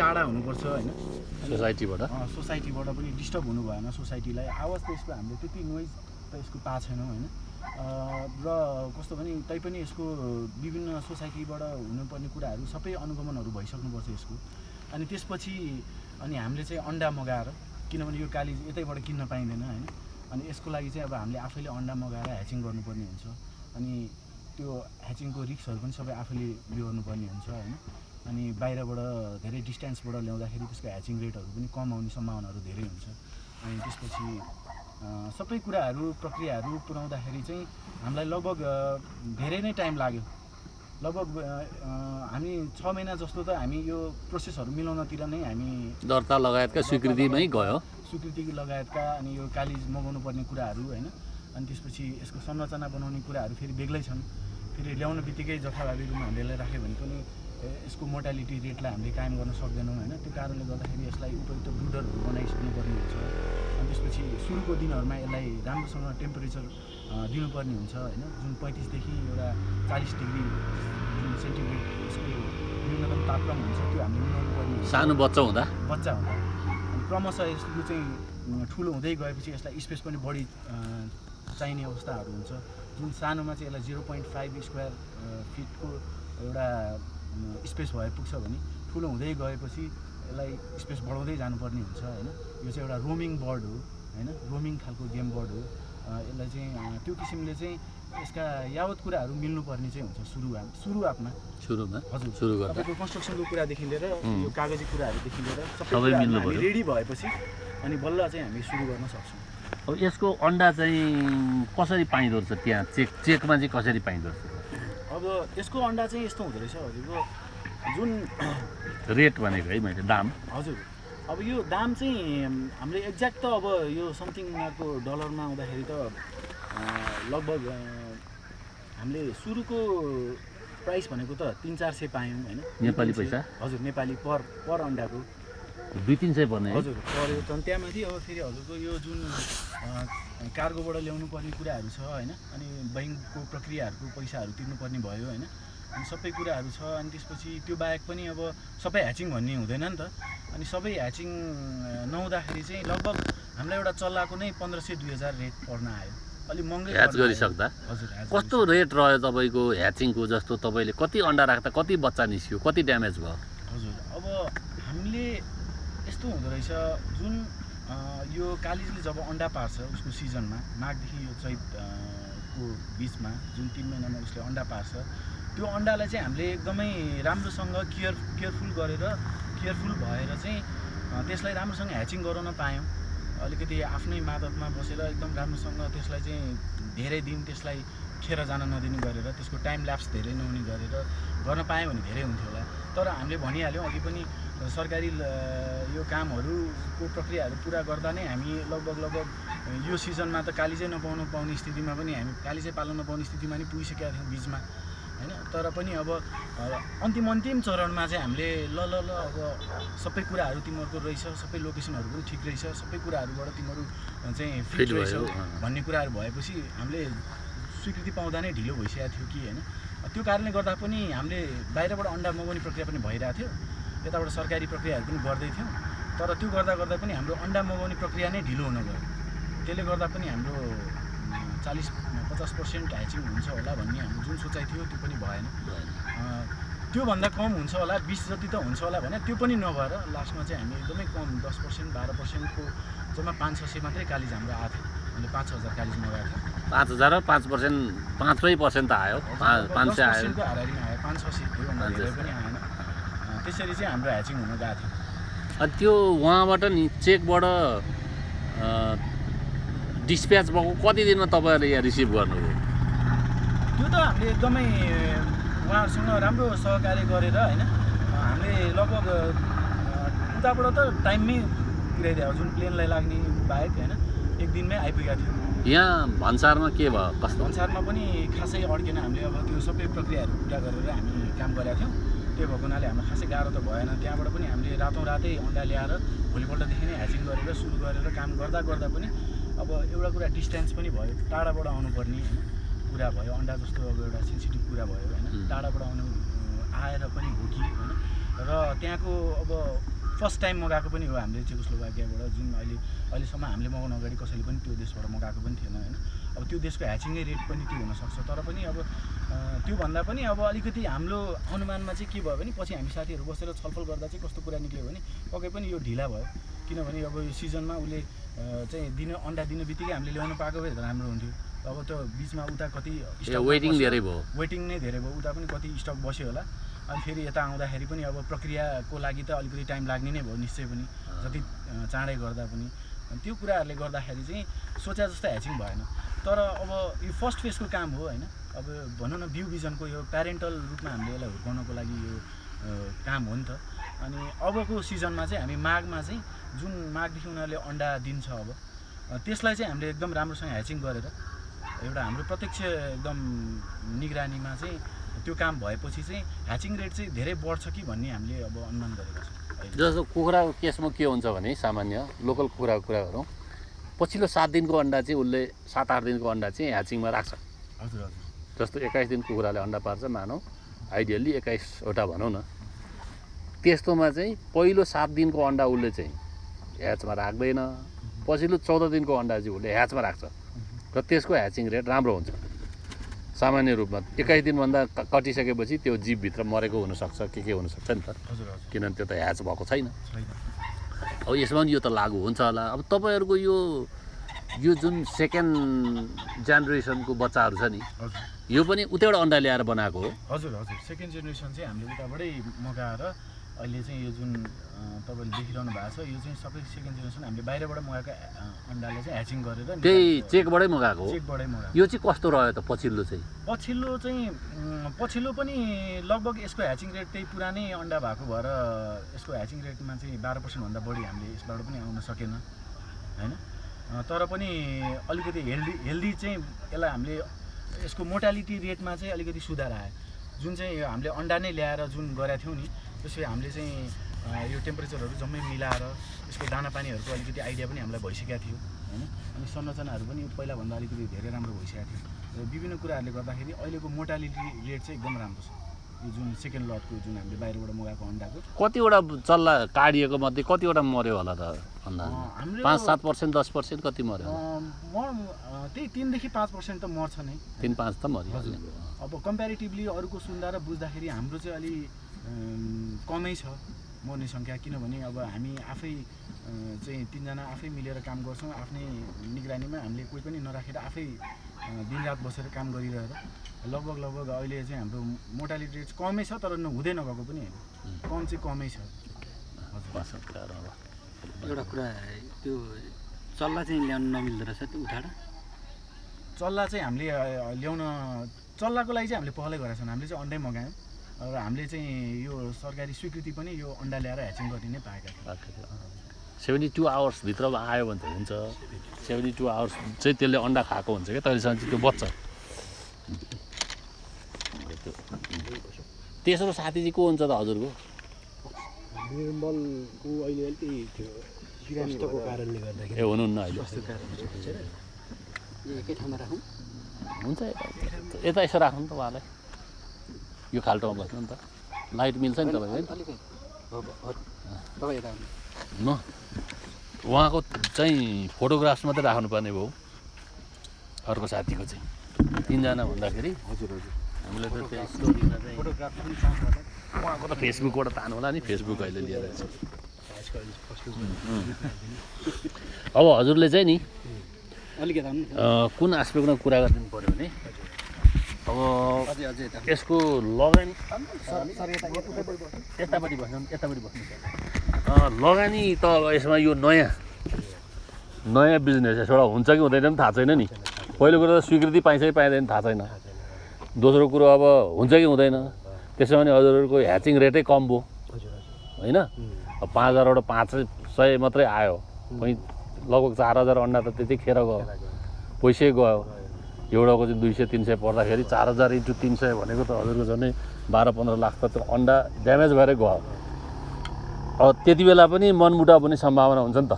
टाढा हुनुपर्छ होइन। सोसाइटीबाट? सोसाइटीबाट पनि डिस्टर्ब हुनु भएन सोसाइटीलाई। आवाज त यसको हामीले त्यति नोइज त यसको पाएको छैनौँ होइन। र कस्तो भने तैपनि यसको विभिन्न सोसाइटीबाट हुनुपर्ने कुराहरू सबै अनुगमनहरू भइसक्नुपर्छ यसको। अनि त्यसपछि अनि हामीले चाहिँ अन्डा मगाएर किनभने यो काली यतैबाट किन्न पाइँदैन होइन। अनि यसको लागि चाहिँ अब हामीले आफैले अन्डा मगाएर ह्याचिङ गर्नुपर्ने हुन्छ। अनि त्यो ह्याचिङको रिक्सहरू पनि सबै आफैले उयो गर्नुपर्ने हुन्छ होइन। अनि बाहिरबाट धेरै डिस्टेन्सबाट ल्याउँदाखेरि त्यसको ह्याचिङ रेटहरू पनि कम आउने सम्भावनाहरू धेरै हुन्छ। अनि त्यसपछि सबै कुराहरू प्रक्रियाहरू पुऱ्याउँदाखेरि चाहिँ हामीलाई लगभग धेरै नै टाइम लाग्यो। लगभग हामी छ महिना जस्तो त हामी यो प्रोसेसहरू मिलाउनतिर नै हामी दर्ता लगायतका स्वीकृतिमै गयो। स्वीकृति लगायतका अनि यो कालिज मगाउनु पर्ने कुराहरू होइन? अनि त्यसपछि यसको संरचना बनाउने कुराहरू फेरि बेग्लै छन्। फेरि ल्याउन बित्तिकै जथाभावी रूपमा हामीले राख्यो भने पनि यसको मोर्टालिटी रेटलाई हामीले कायम गर्न सक्दैनौँ होइन? त्यो कारणले गर्दाखेरि यसलाई उपयुक्त ब्रुडरहरू बनाइसक्नु पर्ने हुन्छ अनि त्यसपछि सुरुको दिनहरूमा यसलाई राम्रोसँग टेम्परेचर दिनुपर्ने हुन्छ होइन? जुन पैँतिसदेखि एउटा चालिस डिग्री जुन सेन्टिग्रेड यसको न्यूनतम तापक्रम हुन्छ त्यो हामीले मिलाउनु पर्ने सानो बच्चा हुँदा? बच्चा हुँदा। अनि क्रमशः यसको चाहिँ ठुलो हुँदै गएपछि यसलाई स्पेस पनि बढी चाहिने अवस्थाहरू हुन्छ। जुन सानोमा चाहिँ यसलाई जिरो पोइन्ट फाइभ स्क्वायर फिटको एउटा स्पेस भए पुग्छ भने ठुलो हुँदै गएपछि यसलाई स्पेस बढाउँदै जानुपर्ने हुन्छ होइन? यो चाहिँ एउटा रोमिङ बर्ड हो होइन? रोमिङ खालको गेम बर्ड हो। यसलाई चाहिँ त्यो किसिमले चाहिँ यसका यावत कुराहरू मिल्नुपर्ने चाहिँ हुन्छ सुरुवात सुरुवातमा सुरुमा? हजुर। सुरु गर्दा? तपाईँको कन्स्ट्रक्सनको कुरादेखि लिएर. यो कागजी कुराहरूदेखि लिएर सबै मिल्नु। रेडी भएपछि अनि बल्ल चाहिँ हामी सुरु गर्न सक्छौँ। अब यसको अन्डा चाहिँ कसरी पाइँदो रहेछ त्यहाँ? चेक चेकमा चाहिँ कसरी पाइँदो रहेछ? अब यसको अन्डा चाहिँ यस्तो हुँदो रहेछ हजुरको जुन रेट भनेको है मैले दाम? हजुर अब यो दाम चाहिँ हामीले एक्ज्याक्ट त अब यो समथिङ यहाँको डलरमा आउँदाखेरि त लगभग हामीले सुरुको प्राइस भनेको त तिन चार सय पायौँ होइन। नेपाली पैसा? हजुर नेपाली पर पर अन्डाको। दुई तिन सय पर्ने हजुर पऱ्यो त। त्यहाँमाथि अब फेरि हजुरको यो जुन कार्गोबाट ल्याउनु पर्ने कुराहरू छ होइन? अनि बैङ्कको प्रक्रियाहरूको पैसाहरू तिर्नुपर्ने भयो होइन? अनि सबै कुराहरू छ अनि त्यसपछि त्यो बाहेक पनि अब सबै ह्याचिङ भन्ने हुँदैन नि त। अनि सबै ह्याचिङ नहुँदाखेरि चाहिँ लगभग हामीलाई एउटा चल्लाको नै पन्ध्र सय दुई हजार रेट पर्न आयो। अलिक महँगै ह्याच। गरिसक्दा? कस्तो रेट रह्यो तपाईँको ह्याचिङको जस्तो? तपाईँले कति अन्डा राख्दा कति बच्चा निस्क्यो? कति ड्यामेज भयो? हजुर अब हामीले यस्तो हुँदो रहेछ जुन यो कालिजले जब अन्डा पार्छ उसको सिजनमा माघदेखि यो चैत को बिचमा जुन तिन महिनामा उसले अन्डा पार्छ त्यो अन्डालाई चाहिँ हामीले एकदमै राम्रोसँग केयर केयरफुल गरेर केयरफुल भएर चाहिँ त्यसलाई राम्रोसँग ह्याचिङ गराउन पायौँ। अलिकति आफ्नै मादतमा बसेर एकदम राम्रोसँग त्यसलाई चाहिँ धेरै दिन त्यसलाई खेर जान नदिने गरेर त्यसको टाइम ल्याप्स धेरै नहुने गरेर गर्न पायौँ भने धेरै हुन्थ्यो होला। तर हामीले भनिहाल्यौँ अघि पनि सरकारी यो कामहरूको प्रक्रियाहरू पुरा गर्दा नै हामी लगभग लगभग यो सिजनमा त कालिजै नपाउनु पाउने स्थितिमा पनि हामी कालिजै पाल्न नपाउने स्थितिमा पनि पुगिसकेका थियौँ बिचमा होइन? तर पनि अब अन्तिम अन्तिम चरणमा चाहिँ हामीले ल ल ल अब सबै कुराहरू तिमीहरूको रहेछ सबै लोकेसनहरू पनि ठिक रहेछ सबै कुराहरूबाट तिमीहरू चाहिँ फिट रहेछ। भन्ने कुराहरू भएपछि हामीले स्वीकृति पाउँदा नै ढिलो भइसकेको थियो कि होइन? त्यो कारणले गर्दा पनि हामीले बाहिरबाट अन्डा मगाउने प्रक्रिया पनि भइरहेको थियो। यताबाट सरकारी प्रक्रियाहरू पनि गर्दै थियौँ। तर त्यो गर्दा गर्दा पनि हाम्रो अन्डा मगाउने प्रक्रिया नै ढिलो हुन गयो। त्यसले गर्दा पनि हाम्रो चालिस पचास पर्सेन्ट ह्याचिङ हुन्छ होला भन्ने हाम्रो जुन सोचाइ थियो त्यो पनि भएन। त्योभन्दा कम हुन्छ होला बिस जति त हुन्छ होला भने त्यो पनि नभएर लास्टमा चाहिँ हामी एकदमै कम दस पर्सेन्ट बाह्र पर्सेन्टको जम्मा पाँच छ सय मात्रै कालिज हाम्रो आएको थियो। हामीले पाँच हजार कालिज मगाएको थियौँ। पाँच हजार र पाँच पर्सेन्ट पाँचै पर्सेन्ट त आयो। पाँच सय आयो। पर्सेन्टको हाराहारीमा आयो पाँच छ सय त्योभन्दा धेरै। पनि आएन। त्यसरी चाहिँ हाम्रो ह्याचिङ हुन गएको थियो। अनि त्यो उहाँबाट नि चेकबाट डिस्प्याच भएको कति दिनमा तपाईँहरूले यहाँ रिसिभ गर्नुभयो? त्यो त हामीले एकदमै उहाँहरूसँग राम्रो सहकार्य गरेर होइन हामीले लगभग उताबाट त टाइममै पुर्याइदियो जुन प्लेनलाई लाग्ने बाहेक होइन एक दिनमै आइपुगेका थियौँ। यहाँ भन्सारमा के भयो? कस्तो? भन्सारमा पनि खासै अड्केन हामीले अब त्यो सबै प्रक्रियाहरू पुरा गरेर हामी काम गरेका थियौँ। त्यो भएको हुनाले हामीलाई खासै गाह्रो त भएन। त्यहाँबाट पनि हामीले रातौँ रातै अन्डा ल्याएर भोलिपल्टदेखि नै ह्याचिङ गरेर सुरु गरेर काम गर्दा गर्दा पनि अब एउटा कुरा डिस्टेन्स पनि भयो टाढाबाट आउनुपर्ने होइन। कुरा भयो अन्डा जस्तो अब एउटा सेन्सिटिभ कुरा भयो होइन. टाढाबाट आउनु आएर पनि हो कि होइन। र त्यहाँको अब फर्स्ट टाइम मगाएको पनि हो हामीले चेकोस्लोभाकियाबाट जुन अहिले अहिलेसम्म हामीले मगाउनु अगाडि कसैले पनि त्यो देशबाट मगाएको पनि थिएन होइन। अब त्यो देशको ह्याचिङै रेट पनि त्यो हुनसक्छ। तर पनि अब त्योभन्दा पनि अब अलिकति हाम्रो अनुमानमा चाहिँ के भयो भने पछि हामी साथीहरू बसेर छलफल गर्दा चाहिँ कस्तो कुरा निक्ल्यो भने पक्कै पनि यो ढिला भयो। किनभने अब यो सिजनमा उसले चाहिँ दिन अन्डा दिने बित्तिकै हामीले ल्याउनु पाएको भए त राम्रो हुन्थ्यो। अब त्यो बिचमा उता कति वेटिङ। धेरै भयो। वेटिङ नै धेरै भयो। उता पनि कति स्टक बस्यो होला। अनि फेरि यता आउँदाखेरि पनि अब प्रक्रियाको लागि त अलिकति टाइम लाग्ने नै भयो निश्चय पनि। जति चाँडै गर्दा पनि। अनि त्यो कुराहरूले गर्दाखेरि चाहिँ सोचे जस्तो ह्याचिङ भएन। तर अब यो फर्स्ट फेजको काम हो होइन। अब भनौँ न बिउ बिजनको यो प्यारेन्टल रूपमा हामीले यसलाई हुर्काउनको लागि यो काम हो नि त। अनि अबको सिजनमा चाहिँ हामी माघमा चाहिँ जुन माघदेखि उनीहरूले अन्डा दिन्छ अब त्यसलाई चाहिँ हामीले एकदम राम्रोसँग ह्याचिङ गरेर एउटा हाम्रो प्रत्यक्ष एकदम निगरानीमा चाहिँ त्यो काम भएपछि चाहिँ ह्याचिङ रेट चाहिँ धेरै बढ्छ कि भन्ने हामीले अब अनुमान गरेका छौँ। जस्तो कुखुराको केसमा के हुन्छ भने सामान्य लोकल कुखुराको कुरा गरौँ पछिल्लो सात दिनको अन्डा चाहिँ उसले सात आठ दिनको अन्डा चाहिँ ह्याचिङमा राख्छ। हजुर हजुर। जस्तो एक्काइस दिन कुखुराले अन्डा पार्छ मानौँ आइडियल्ली एक्काइसवटा भनौँ न। त्यस्तोमा चाहिँ पहिलो सात दिनको अन्डा उसले चाहिँ ह्याचमा राख्दैन। पछिल्लो चौध दिनको अन्डा चाहिँ उसले ह्याचमा राख्छ। र त्यसको ह्याचिङ रेट राम्रो हुन्छ। सामान्य रूपमा। एक्काइस दिनभन्दा कटिसकेपछि त्यो जीवभित्र मरेको हुनसक्छ के के हुनसक्छ नि त। किनभने त्यो त ह्याच भएको छैन। अब यसमा पनि यो त लागु हुन्छ होला। अब तपाईँहरूको यो यो जुन सेकेन्ड जेनेरेसनको बच्चाहरू छ नि यो पनि उतैबाट अन्डा ल्याएर बनाएको हो। हजुर हजुर। सेकेन्ड जेनेरेसन चाहिँ हामीले उताबाटै मगाएर अहिले चाहिँ यो जुन तपाईँले देखिरहनु भएको छ यो चाहिँ सबै सेकेन्ड जेनेरेसन हामीले बाहिरबाट मगाएको अ, अन्डालाई चाहिँ ह्याचिङ गरेर त्यही। चेकबाटै मगाएको चेकबाटै मगाएको। यो चाहिँ कस्तो रह्यो त पछिल्लो चाहिँ? पछिल्लो चाहिँ पछिल्लो पनि लगभग यसको ह्याचिङ रेट त्यही पुरानै अन्डा भएको भएर यसको ह्याचिङ रेटमा चाहिँ बाह्र पर्सेन्टभन्दा बढी हामीले यसबाट पनि आउन सकेन होइन? तर पनि अलिकति हेल्दी हेल्दी चाहिँ यसलाई हामीले यसको मोर्टालिटी रेटमा चाहिँ अलिकति सुधार आयो। जुन चाहिँ हामीले अन्डा नै ल्याएर जुन गरेका थियौँ नि त्यसपछि हामीले चाहिँ यो टेम्परेचरहरू जम्मै मिलाएर यसको दाना पानीहरूको अलिकति आइडिया पनि हामीलाई भइसकेको थियो होइन? अनि संरचनाहरू पनि पहिलाभन्दा अलिकति धेरै राम्रो भइसकेको थियो। र विभिन्न कुराहरूले गर्दाखेरि अहिलेको मोर्टालिटी रेट चाहिँ एकदम राम्रो छ। यो जुन सेकेन्ड लटको जुन हामीले बाहिरबाट मगाएको अन्डाको। कतिवटा चल्ला काडिएको मध्ये कतिवटा मऱ्यो होला त अन्डा हाम्रो पाँच सात पर्सेन्ट दस पर्सेन्ट कति मऱ्यो म त्यही तिनदेखि पाँच पर्सेन्ट त मर्छ नै। तिन पाँच त मऱ्यो अब कम्पेरिटिभली अरूको सुन्दा र बुझ्दाखेरि हाम्रो चाहिँ अलि कमै छ मर्ने सङ्ख्या। किनभने अब हामी आफै चाहिँ तिनजना आफै मिलेर काम गर्छौँ। आफ्नै निगरानीमा हामीले कोही पनि नराखेर आफै दिनरात बसेर काम गरिरहेर। लगभग लगभग अहिले चाहिँ हाम्रो मोर्टालिटी रेट कमै छ तर हुँदै नगएको पनि होइन। कम चाहिँ कमै छ। एउटा कुरा त्यो चल्ला चाहिँ ल्याउनु नमिल्दो रहेछ त्यो उठाएर चल्ला चाहिँ हामीले ल्याउन चल्लाको लागि चाहिँ हामीले पहलै गरेका छौँ। हामीले चाहिँ अन्डै मगायौँ। र हामीले चाहिँ यो सरकारी स्वीकृति पनि यो अन्डा ल्याएर ह्याचिङ गर्ने नै पाएका थियौँ सेभेन्टी टू आवर्सभित्रमा आयो भने त हुन्छ। सेभेन्टी टू आवर्स चाहिँ त्यसले अन्डा खाएको हुन्छ क्या तहिलेसम्म चाहिँ त्यो बच्चा तेस्रो साथी चाहिँ को हुन्छ त हजुरको? निर्मलको अहिले अलिकति कारणले गर्दाखेरि। ए हुनुहुन्न अहिले। ए, एकै ठाउँमा राखौँ। हुन्छ यता यता यसो राख्नु त उहाँलाई। यो खाल्टोमा बस्नु नि त। लाइट मिल्छ नि तपाईँको न उहाँको चाहिँ फोटोग्राफ्स मात्रै राख्नुपर्ने भयो। अर्को साथीको चाहिँ। तिनजना भन्दाखेरि हजुर हजुर। हामीले त त्यहाँ स्टोरीमा चाहिँ फोटोग्राफ पनि साथबाट उहाँको त फेसबुकबाट तानु होला नि। फेसबुक अहिले लिएर अब हजुरले चाहिँ नि अलिकति कुन एस्पेक्टमा कुरा गरिदिनु पऱ्यो भने अब यसको लगानी यतापट्टि बस्नु यतापट्टि बस्नु। लगानी त अब यसमा यो नयाँ नयाँ बिजनेस यसबाट हुन्छ कि हुँदैन पनि थाहा छैन नि। पहिलो कुरो त स्वीकृति पाइन्छ कि पाइँदैन थाहा छैन। दोस्रो कुरो अब हुन्छ कि हुँदैन। त्यसो भने हजुरहरूको ह्याचिङ रेटै कम भयो। होइन? अब पाँच हजारबाट पाँच सय मात्रै आयो। लगभग चार हजार अन्डा त त्यतिखेर गयो। पैसै गयो। एउटाको चाहिँ दुई सय तिन सय पर्दाखेरि चार हजार इन्टु तिन सय भनेको त हजुरको झन्डै बाह्र पन्ध्र लाख त त्यो अन्डा ड्यामेज भएरै गयो। अब त्यति बेला पनि मनमुटाव पनि सम्भावना हुन्छ नि त।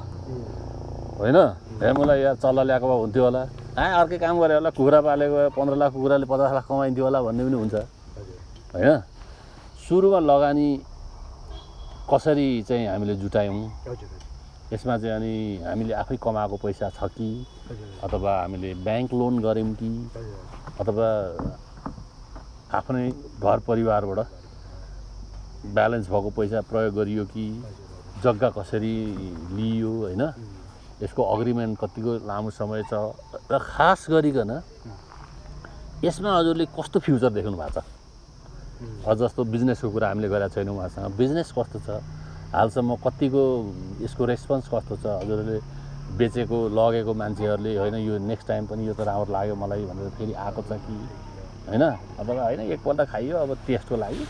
होइन? हे मलाई यार चल्ला ल्याएको भए हुन्थ्यो होला। आ अर्कै काम गरे होला कुखुरा पालेको पन्ध्र लाख कुखुराले पचास लाख कमाइन्थ्यो होला भन्ने पनि हुन्छ। होइन? सुरुमा लगानी कसरी चाहिँ हामीले जुटायौँ? यसमा चाहिँ अनि हामीले आफै कमाएको पैसा छ कि? अथवा हामीले ब्याङ्क लोन गऱ्यौँ कि? अथवा आफ्नै घर परिवारबाट ब्यालेन्स भएको पैसा प्रयोग गरियो कि? जग्गा कसरी लिइयो होइन? यसको अग्रिमेन्ट कतिको लामो समय छ? र खास गरिकन यसमा हजुरले कस्तो फ्युचर देख्नु भएको छ? जस्तो बिजनेसको कुरा हामीले गरेका छैनौँ उहाँसँग। बिजनेस कस्तो छ? हालसम्म कतिको यसको रेस्पोन्स कस्तो छ? हजुरहरूले बेचेको लगेको मान्छेहरूले होइन यो नेक्स्ट टाइम पनि यो त राम्रो लाग्यो मलाई भनेर फेरि आएको छ कि? होइन? अथवा होइन एकपल्ट खाइयो अब टेस्टको लागि।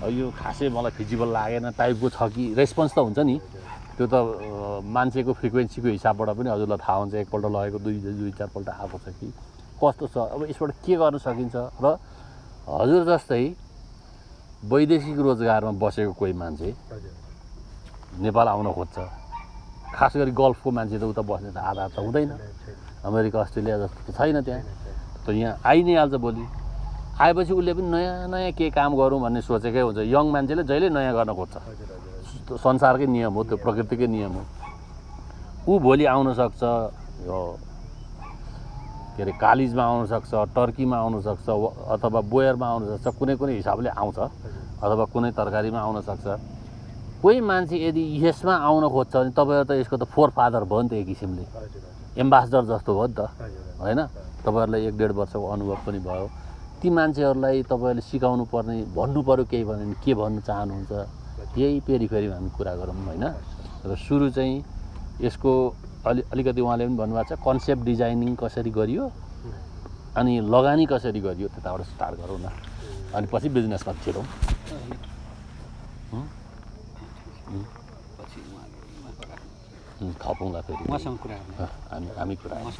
अब यो खासै मलाई फिजिबल लागेन टाइपको छ कि? रेस्पोन्स त हुन्छ नि। त्यो त मान्छेको फ्रिक्वेन्सीको हिसाबबाट पनि हजुरलाई थाहा हुन्छ एकपल्ट लगेको दुई दुई चारपल्ट आएको छ कि? कस्तो छ? अब यसबाट के गर्न सकिन्छ? र हजुर जस्तै वैदेशिक रोजगारमा बसेको कोही मान्छे नेपाल आउन खोज्छ। खास गरी गल्फको मान्छे त उता बस्ने त आधा त हुँदैन। अमेरिका अस्ट्रेलिया जस्तो त छैन त्यहाँ। त यहाँ आइ नै हाल्छ भोलि। आएपछि उसले पनि नयाँ नयाँ के काम गरौँ भन्ने सोचेकै हुन्छ। यङ मान्छेले जहिले नयाँ गर्न खोज्छ। संसारकै नियम हो त्यो प्रकृतिकै नियम हो। ऊ भोलि आउन सक्छ यो के अरे कालिजमा आउन सक्छ टर्कीमा आउन सक्छ व- अथवा बोयरमा आउन सक्छ। कुनै कुनै हिसाबले आउँछ अथवा कुनै तरकारीमा आउन सक्छ। कोही मान्छे यदि यसमा आउन खोज्छ भने तपाईँहरू त यसको त फोर फादर भयो नि त एक किसिमले। एम्बासडर जस्तो भयो नि त। होइन? तपाईँहरूलाई एक डेढ वर्षको अनुभव पनि भयो। ती मान्छेहरूलाई तपाईँहरूले सिकाउनु पर्ने भन्नु पऱ्यो केही भन्यो भने के भन्नु चाहनुहुन्छ? यही पेरिफेरीमा हामी कुरा गरौँ होइन? र सुरु चाहिँ यसको अलि अलिकति उहाँले पनि भन्नुभएको छ कन्सेप्ट डिजाइनिङ कसरी गरियो? अनि लगानी कसरी गरियो? त्यताबाट स्टार्ट गरौँ न। अनि पछि बिजनेसमा छिरौँ पछि थपौँला फेरि उहाँसँग कुरा हामी हामी कुरा नि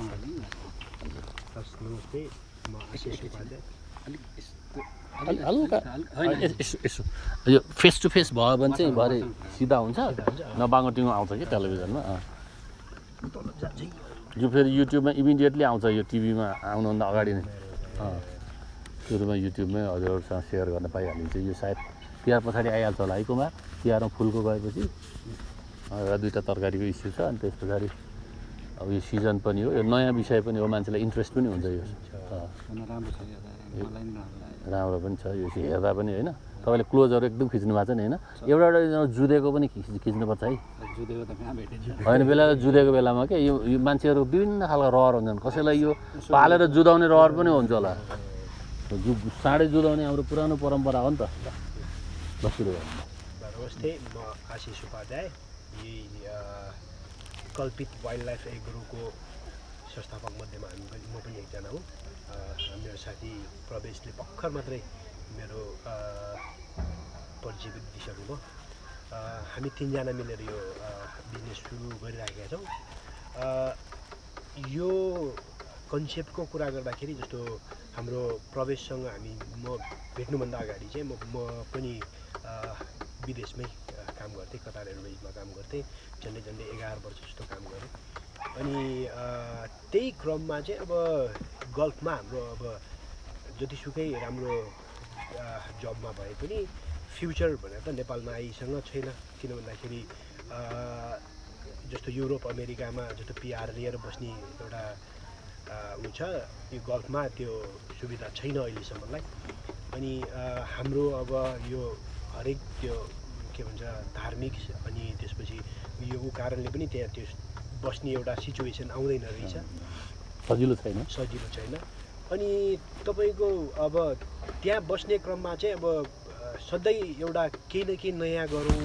हल्का यसो यो फेस टु फेस भयो भने चाहिँ भरे सिधा हुन्छ नबाङ्गो टिङ्गो आउँछ कि टेलिभिजनमा। यो फेरि युट्युबमा इमिडिएटली आउँछ यो टिभीमा आउनुभन्दा अगाडि नै सुरुमा युट्युबमै हजुरहरूसँग सेयर गर्न पाइहालिन्छ यो सायद तिहार पछाडि आइहाल्छ होला। है कुमार? तिहारमा फुलको गएपछि र दुईवटा तरकारीको इस्यु छ अनि त्यस पछाडि अब यो सिजन पनि हो। यो नयाँ विषय पनि हो मान्छेलाई इन्ट्रेस्ट पनि हुन्छ यो। राम्रो पनि छ यो चाहिँ हेर्दा पनि होइन। तपाईँले क्लोजहरू एकदम खिच्नु भएको छ नि होइन? एउटा एउटा जुदेको पनि खिच खिच्नुपर्छ है। जुदेको त कहाँ भेटिन्छ होइन बेला जुदेको बेलामा के यो यो मान्छेहरू विभिन्न खालको रहर हुन्छन्। कसैलाई यो पालेर जुदाउने रहर पनि हुन्छ होला। जु साँडे जुदाउने हाम्रो पुरानो परम्परा हो नि त। गरौँ नमस्ते म आशिष उपाध्याय यही कल्पित वाइल्ड लाइफ एग्रोको संस्थापक मध्येमा हामी पनि म पनि एकजना हुँ मेरो साथी प्रवेशले भर्खर मात्रै मेरो परिचय दिइसक्नुभयो हामी तिनजना मिलेर यो बिजनेस सुरु गरिराखेका छौँ यो कन्सेप्टको कुरा गर्दाखेरि जस्तो हाम्रो प्रवेशसँग हामी म भेट्नुभन्दा अगाडि चाहिँ म म पनि विदेशमै काम गर्थेँ कतार एयरवेजमा काम गर्थेँ झन्डै झन्डै एघार वर्ष जस्तो काम गरेँ। अनि त्यही क्रममा चाहिँ अब गल्फमा हाम्रो अब जतिसुकै राम्रो जबमा भए पनि फ्युचर भनेर त नेपालमा आइसँग छैन। किन भन्दाखेरि जस्तो युरोप अमेरिकामा जस्तो पिआर लिएर बस्ने एउटा ऊ छ यो गल्फमा त्यो सुविधा छैन अहिलेसम्मलाई। अनि हाम्रो अब यो हरेक त्यो के भन्छ धार्मिक अनि त्यसपछि यो कारणले पनि त्यहाँ त्यो बस्ने एउटा सिचुएसन आउँदैन रहेछ। सजिलो छैन। सजिलो छैन। अनि तपाईँको अब त्यहाँ बस्ने क्रममा चाहिँ अब सधैँ एउटा केही न केही नयाँ गरौँ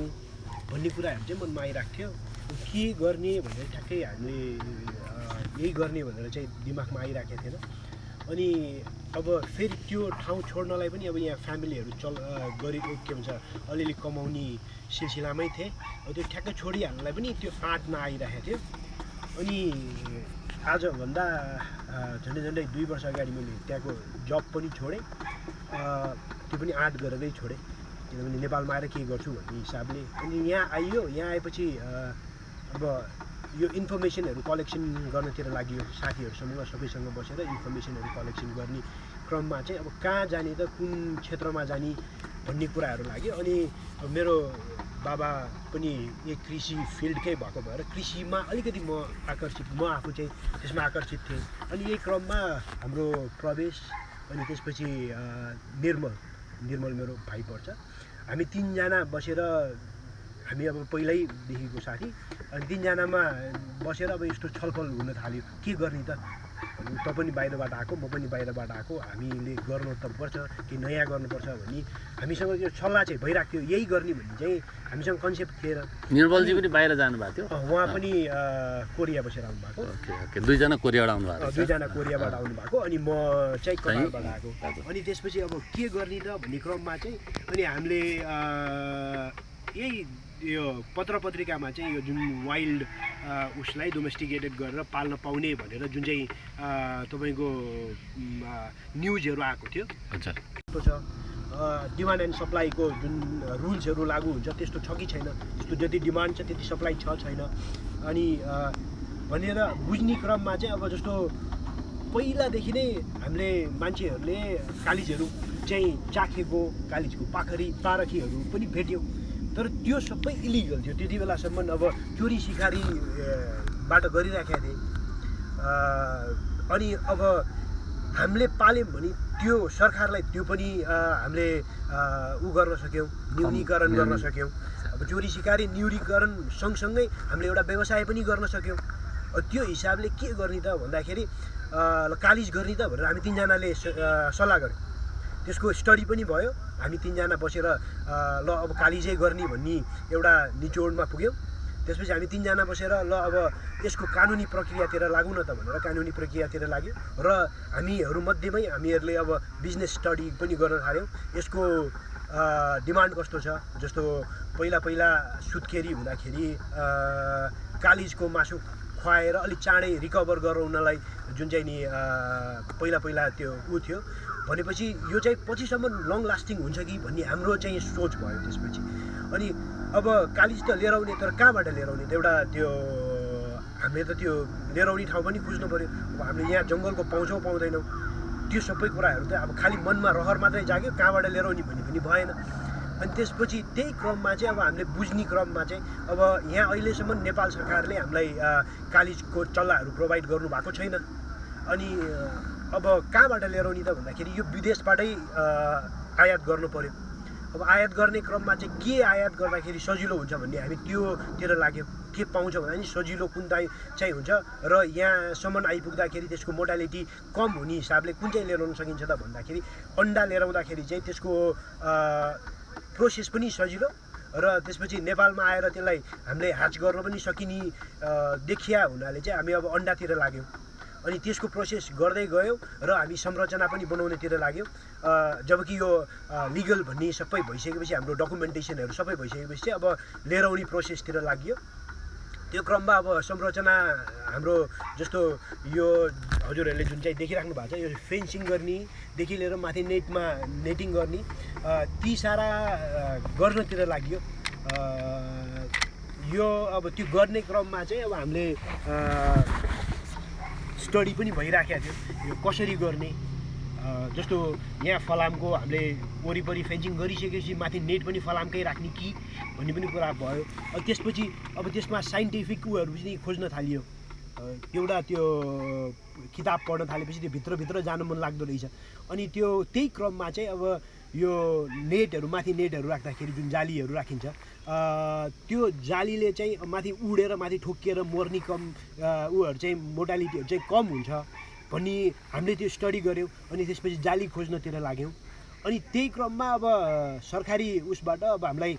भन्ने कुराहरू चाहिँ मनमा आइरहेको थियो। के गर्ने भनेर ठ्याक्कै हामीले यही गर्ने भनेर चाहिँ दिमागमा आइरहेको थिएन। अनि अब फेरि त्यो ठाउँ छोड्नलाई पनि अब यहाँ फ्यामिलीहरू चल गरी के भन्छ अलिअलि कमाउने सिलसिलामै थिएँ। अब त्यो ठ्याक्कै छोडिहाल्नलाई पनि त्यो आँट नआइरहेको थियो। अनि आजभन्दा झन्डै झन्डै दुई वर्ष अगाडि मैले त्यहाँको जब पनि छोडेँ। त्यो पनि आँट गरेरै छोडेँ। किनभने नेपालमा आएर के गर्छु भन्ने हिसाबले। अनि यहाँ आइयो यहाँ आएपछि अब यो इन्फर्मेसनहरू कलेक्सन गर्नतिर लागि साथीहरूसँग सबैसँग बसेर इन्फर्मेसनहरू कलेक्सन गर्ने क्रममा चाहिँ अब कहाँ जाने त कुन क्षेत्रमा जाने भन्ने कुराहरू लाग्यो। अनि मेरो बाबा पनि एक कृषि फिल्डकै भएको भएर कृषिमा अलिकति म आकर्षित म आफू चाहिँ त्यसमा आकर्षित थिएँ। अनि यही क्रममा हाम्रो प्रवेश अनि त्यसपछि निर्मल निर्मल मेरो भाइ पर्छ। हामी तिनजना बसेर हामी अब पहिल्यैदेखिको साथी। अनि तिनजनामा बसेर अब यस्तो छलफल हुन थाल्यो। के गर्ने त? त पनि बाहिरबाट आएको म पनि बाहिरबाट आएको। हामीले गर्नु त पर्छ कि नयाँ गर्नुपर्छ भन्ने हामीसँग यो सल्लाह चाहिँ भइरहेको थियो। यही गर्ने भन्ने चाहिँ हामीसँग कन्सेप्ट थिएन। निर्मलजी पनि बाहिर जानुभएको थियो? उहाँ पनि कोरिया बसेर आउनुभएको। दुईजना कोरियाबाट आउनुभएको। दुईजना कोरियाबाट आउनुभएको। अनि म चाहिँ कतारबाट आएको। अनि त्यसपछि अब के गर्ने त भन्ने क्रममा चाहिँ अनि हामीले यही यो पत्र पत्रिकामा चाहिँ यो जुन वाइल्ड उसलाई डोमेस्टिकेटेड गरेर पाल्न पाउने भनेर जुन चाहिँ तपाईँको न्युजहरू आएको थियो। अच्छा। छ। डिमान्ड एन्ड सप्लाईको जुन रुल्सहरू लागु हुन्छ त्यस्तो छ कि छैन? त्यस्तो जति डिमान्ड छ त्यति सप्लाई छ छैन? अनि भनेर बुझ्ने क्रममा चाहिँ अब जस्तो पहिलादेखि नै हामीले मान्छेहरूले कालिजहरू चाहिँ चाखेको कालिजको पाखरी पारखीहरू पनि भेट्यौँ। तर त्यो सबै इलिगल थियो। त्यति बेलासम्म अब चोरी सिकारी अ, बाट गरिराखेका थिए। अनि अब हामीले पाल्यौँ भने त्यो सरकारलाई त्यो पनि हामीले ऊ गर्न सक्यौँ न्यूनीकरण गर्न सक्यौँ। अब चोरी सिकारी न्यूनीकरण सँगसँगै हामीले एउटा व्यवसाय पनि गर्न सक्यौँ। त्यो हिसाबले के गर्ने त भन्दाखेरि कालिज गर्ने त भनेर हामी तिनजनाले सल्लाह गऱ्यौँ। त्यसको स्टडी पनि भयो। हामी तिनजना बसेर ल अब कालिजै गर्ने भन्ने एउटा निचोडमा पुग्यौँ। त्यसपछि हामी तिनजना बसेर ल अब यसको कानुनी प्रक्रियातिर लागौँ न त भनेर कानुनी प्रक्रियातिर लाग्यो र हामीहरूमध्येमै हामीहरूले अब बिजनेस स्टडी पनि गर्न थाल्यौँ। यसको डिमान्ड कस्तो छ? जस्तो पहिला पहिला सुत्केरी हुँदाखेरि कालिजको मासु खुवाएर अलिक चाँडै रिकभर गराउनलाई जुन चाहिँ नि पहिला पहिला त्यो ऊ थियो। भनेपछि यो चाहिँ पछिसम्म लङ लास्टिङ हुन्छ कि भन्ने हाम्रो चाहिँ सोच भयो त्यसपछि। अनि अब कालिज त लिएर आउने तर कहाँबाट लिएर आउने? एउटा त्यो हामीले त त्यो लिएर आउने ठाउँ पनि खोज्नु पऱ्यो अब हामीले यहाँ जङ्गलको पाउँछौँ पाउँदैनौँ। त्यो सबै कुराहरू त अब खालि मनमा रहर मात्रै जाग्यो कहाँबाट लिएर आउने भन्ने पनि भएन। अनि त्यसपछि त्यही क्रममा चाहिँ अब हामीले बुझ्ने क्रममा चाहिँ अब यहाँ अहिलेसम्म नेपाल सरकारले हामीलाई कालिजको चल्लाहरू प्रोभाइड गर्नु भएको छैन। अनि अब कहाँबाट लिएर आउने त भन्दाखेरि यो विदेशबाटै आयात गर्नु पऱ्यो अब आयात गर्ने क्रममा चाहिँ के आयात गर्दाखेरि सजिलो हुन्छ भन्ने हामी त्योतिर लाग्यो। के पाउँछ भन्दा नि सजिलो कुन चाहिँ चाहिँ हुन्छ र यहाँसम्म आइपुग्दाखेरि त्यसको मोडालिटी कम हुने हिसाबले कुन चाहिँ लिएर आउन सकिन्छ त भन्दाखेरि अन्डा लिएर आउँदाखेरि चाहिँ त्यसको प्रोसेस पनि सजिलो र त्यसपछि नेपालमा आएर त्यसलाई हामीले ह्याच गर्न पनि सकिने देखिया हुनाले चाहिँ हामी अब अन्डातिर लाग्यौँ। अनि त्यसको प्रोसेस गर्दै गयौँ र हामी संरचना पनि बनाउनेतिर लाग्यौँ। जबकि यो लिगल भन्ने सबै भइसकेपछि हाम्रो डकुमेन्टेसनहरू सबै भइसकेपछि चाहिँ अब लिएर आउने प्रोसेसतिर लाग्यो। त्यो क्रममा अब संरचना हाम्रो जस्तो यो हजुरहरूले जुन चाहिँ देखिराख्नु भएको छ यो फेन्सिङ गर्नेदेखि लिएर माथि नेटमा नेटिङ गर्ने ती सारा गर्नतिर लाग्यो। यो अब त्यो गर्ने क्रममा चाहिँ अब हामीले स्टडी पनि भइराखेको थियो। यो कसरी गर्ने? जस्तो यहाँ फलामको हामीले वरिपरि फेन्सिङ गरिसकेपछि माथि नेट पनि फलामकै राख्ने कि भन्ने पनि कुरा भयो। अब त्यसपछि अब त्यसमा साइन्टिफिक उयोहरू पनि खोज्न थालियो। एउटा त्यो किताब पढ्न थालेपछि त्यो भित्रभित्र जानु मन लाग्दो रहेछ। अनि त्यो त्यही क्रममा चाहिँ अब यो नेटहरू माथि नेटहरू राख्दाखेरि जुन जालीहरू राखिन्छ त्यो जालीले चाहिँ माथि उडेर माथि ठोकिएर मर्ने कम अ, उयोहरू चाहिँ मोडालिटीहरू चाहिँ कम हुन्छ भन्ने हामीले त्यो स्टडी गऱ्यौँ अनि त्यसपछि जाली खोज्नतिर लाग्यौँ। अनि त्यही क्रममा अब सरकारी उसबाट अब हामीलाई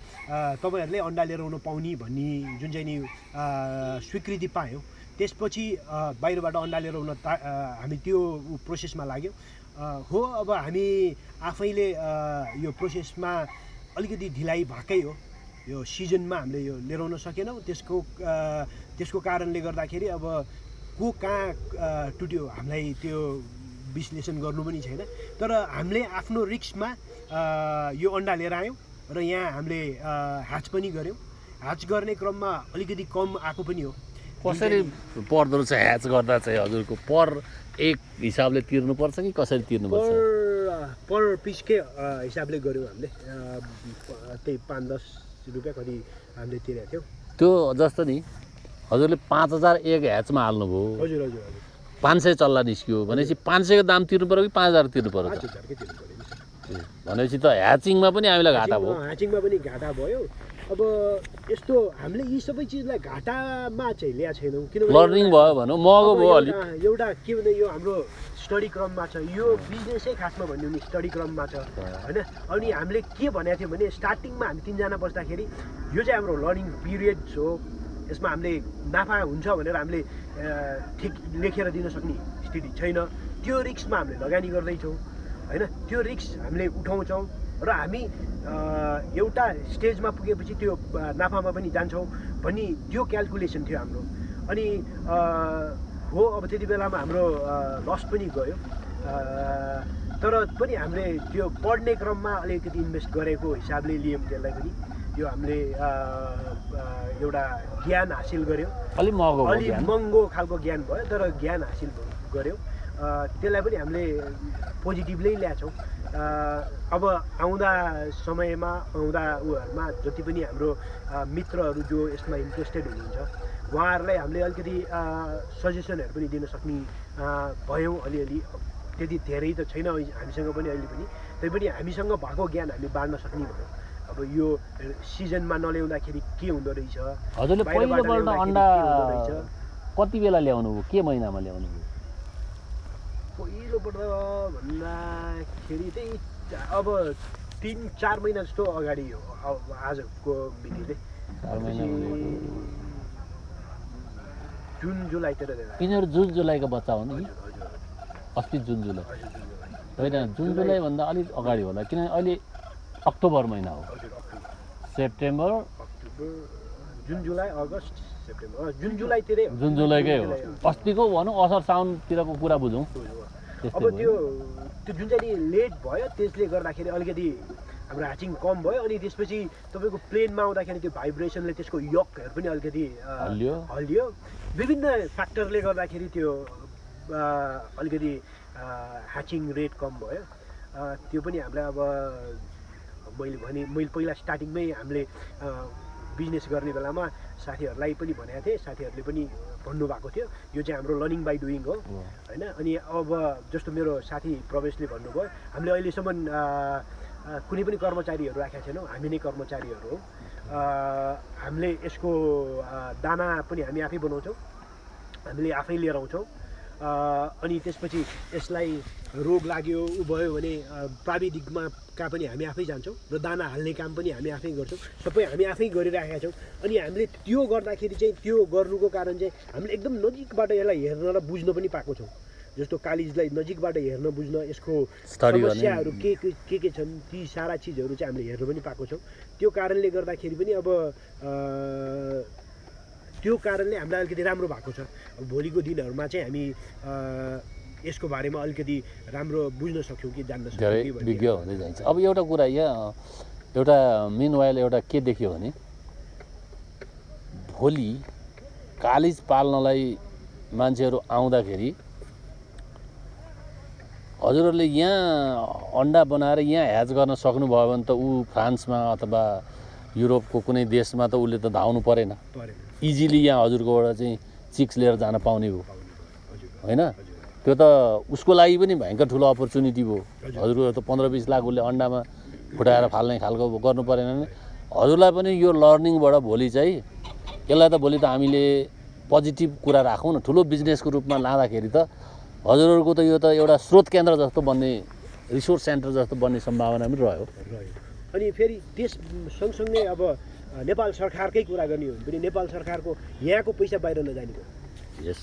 तपाईँहरूले अन्डा लिएर आउनु पाउने भन्ने जुन चाहिँ नि स्वीकृति पायौँ। त्यसपछि बाहिरबाट अन्डा लिएर आउन ता हामी त्यो प्रोसेसमा लाग्यौँ। हो अब हामी आफैले यो प्रोसेसमा अलिकति ढिलाइ भएकै हो। यो सिजनमा हामीले यो लिएर आउन सकेनौँ। त्यसको त्यसको कारणले गर्दाखेरि अब को कहाँ टुट्यो हामीलाई त्यो विश्लेषण गर्नु पनि छैन। तर हामीले आफ्नो रिक्समा यो अन्डा लिएर आयौँ र यहाँ हामीले ह्याच पनि गऱ्यौँ। ह्याच गर्ने क्रममा अलिकति कम आएको पनि हो। कसरी पर्दो रहेछ ह्याच गर्दा चाहिँ हजुरको पर एक हिसाबले तिर्नुपर्छ कि कसरी तिर्नुपर्छ? पर पर पिसकै हिसाबले गऱ्यौँ हामीले। त्यही पाँच दस रुपियाँ कति हामीले तिरेको थियौँ। त्यो जस्तो नि हजुरले पाँच हजार एक ह्याचमा हाल्नुभयो। हजुर हजुर हजुर। पाँच सय चल्ला निस्क्यो। भनेपछि पाँच सयको दाम तिर्नु पऱ्यो कि पाँच हजार तिर्नु पऱ्यो। भनेपछि त ह्याचिङमा पनि हामीलाई घाटा भयो। ह्याचिङमा पनि घाटा भयो। अब यस्तो हामीले यी सबै चिजलाई घाटामा चाहिँ ल्याएको छैनौँ किनभने लर्निङ भयो भनौँ महँगो भयो अलिक। एउटा के भने यो हाम्रो स्टडी क्रममा छ। यो बिजनेसै खासमा भन्यो भने स्टडी क्रममा छ होइन? अनि हामीले के भनेको थियौँ भने स्टार्टिङमा हामी तिनजना बस्दाखेरि यो चाहिँ हाम्रो लर्निङ पिरियड हो। यसमा हामीले नाफा हुन्छ भनेर हामीले ठिक लेखेर दिन सक्ने स्थिति छैन। त्यो रिक्समा हामीले लगानी गर्दैछौँ होइन? त्यो रिक्स हामीले उठाउँछौँ। र हामी एउटा स्टेजमा पुगेपछि त्यो नाफामा पनि जान्छौँ भन्ने त्यो क्यालकुलेसन थियो हाम्रो। अनि हो अब त्यति बेलामा हाम्रो लस पनि गयो। तर पनि हामीले त्यो पढ्ने क्रममा अलिकति इन्भेस्ट गरेको हिसाबले लियौँ त्यसलाई पनि। यो हामीले एउटा ज्ञान हासिल गऱ्यौँ अलिक महँगो भयो अलि ज्ञान। महँगो खालको ज्ञान भयो तर ज्ञान हासिल गऱ्यौँ त्यसलाई पनि हामीले पोजिटिभली ल्याएछौँ अ, अब आउँदा समयमा आउँदा उहरूमा जति पनि हाम्रो मित्रहरू जो यसमा इन्ट्रेस्टेड हुनुहुन्छ उहाँहरूलाई हामीले अलिकति सजेसनहरू पनि दिन सक्ने भयौँ अलिअलि। त्यति धेरै त छैन हामीसँग पनि अहिले पनि। तैपनि हामीसँग भएको ज्ञान हामी बाँड्न सक्ने भयौँ। अब यो सिजनमा नल्याउँदाखेरि के हुँदो रहेछ? हजुरले पहिलोपल्ट अन्डा कति बेला ल्याउनु भयो? के महिनामा ल्याउनु भयो? पहिलोपल्ट भन्दाखेरि चाहिँ अब तिन चार महिना जस्तो अगाडि हो। अब आजको भनेको जुन जुलाईतिर यिनीहरू जुन जुलाईको बच्चा हो नि अस्ति जुन जुलाई। हजुर जुन जुलाई। होइन जुन जुलाईभन्दा अलिक अगाडि होला। किनभने अहिले अक्टोबर महिना हो। सेप्टेम्बर। अक्टोबर जुन जुलाई अगस्त सेप्टेम्बर। जुन जुलाईतिरै। जुन जुलाईकै हो। जुलाई अस्तिको भनौँ असार साउनतिरको कुरा बुझौँ अब त्यो त्यो जुन चाहिँ नि लेट भयो त्यसले गर्दाखेरि अलिकति हाम्रो ह्याचिङ कम भयो अनि त्यसपछि तपाईँको प्लेनमा आउँदाखेरि त्यो भाइब्रेसनले त्यसको यकहरू पनि अलिकति हल्लियो। विभिन्न फ्याक्टरले गर्दाखेरि त्यो अलिकति ह्याचिङ रेट कम भयो। त्यो पनि हामीलाई अब मैले भने मैले पहिला स्टार्टिङमै हामीले बिजनेस गर्ने बेलामा साथीहरूलाई पनि भनेको थिएँ। साथीहरूले पनि भन्नुभएको थियो। यो चाहिँ हाम्रो लर्निङ बाई डुइङ हो। होइन? अनि अब जस्तो मेरो साथी प्रवेशले भन्नुभयो हामीले अहिलेसम्म कुनै पनि कर्मचारीहरू राखेका छैनौँ। हामी नै कर्मचारीहरू हौ। हामीले यसको दाना पनि हामी आफै बनाउँछौँ। हामीले आफै लिएर आउँछौँ। अनि त्यसपछि यसलाई रोग लाग्यो ऊ भयो भने प्राविधिकमा का पनि हामी आफै जान्छौँ र दाना हाल्ने काम पनि हामी आफै गर्छौँ। सबै हामी आफै गरिराखेका छौँ। अनि हामीले त्यो गर्दाखेरि चाहिँ त्यो गर्नुको कारण चाहिँ हामीले एकदम नजिकबाट यसलाई हेर्न र बुझ्न पनि पाएको छौँ। जस्तो कालिजलाई नजिकबाट हेर्न बुझ्न यसको समस्याहरू के के के के छन् ती सारा चिजहरू चाहिँ हामीले हेर्न पनि पाएको छौँ। त्यो कारणले गर्दाखेरि पनि अब त्यो कारणले हामीलाई अलिकति राम्रो भएको छ। भोलिको दिनहरूमा चाहिँ हामी यसको बारेमा अलिकति राम्रो बुझ्न सक्यौँ कि जान्न सक्यौँ। विज्ञ हुँदै जान्छ। अब एउटा कुरा यहाँ एउटा मिन वाइल एउटा के देख्यो भने भोलि कालिज पाल्नलाई मान्छेहरू आउँदाखेरि हजुरहरूले यहाँ अन्डा बनाएर यहाँ ह्याच गर्न सक्नुभयो भने त ऊ फ्रान्समा अथवा युरोपको कुनै देशमा त उसले त धाउनु परेन। परेन। इजिली यहाँ हजुरकोबाट चाहिँ चिक्स लिएर जान पाउने हो। होइन? त्यो त उसको लागि पनि भयङ्कर ठुलो अपर्च्युनिटी भयो। हजुर। हजुरको त पन्ध्र बिस लाख उसले अन्डामा फुटाएर फाल्ने खालको गर्नु परेन भने हजुरलाई पनि यो लर्निङबाट भोलि चाहिँ यसलाई त भोलि त हामीले पोजिटिभ कुरा राखौँ न। ठुलो बिजनेसको रूपमा लाँदाखेरि त हजुरहरूको त यो त एउटा स्रोत केन्द्र जस्तो बन्ने रिसोर्स सेन्टर जस्तो बन्ने सम्भावना पनि रह्यो। अनि फेरि त्यस सँगसँगै अब नेपाल सरकारकै कुरा गर्ने हो। भने नेपाल सरकारको यहाँको पैसा बाहिर नजाने भयो यस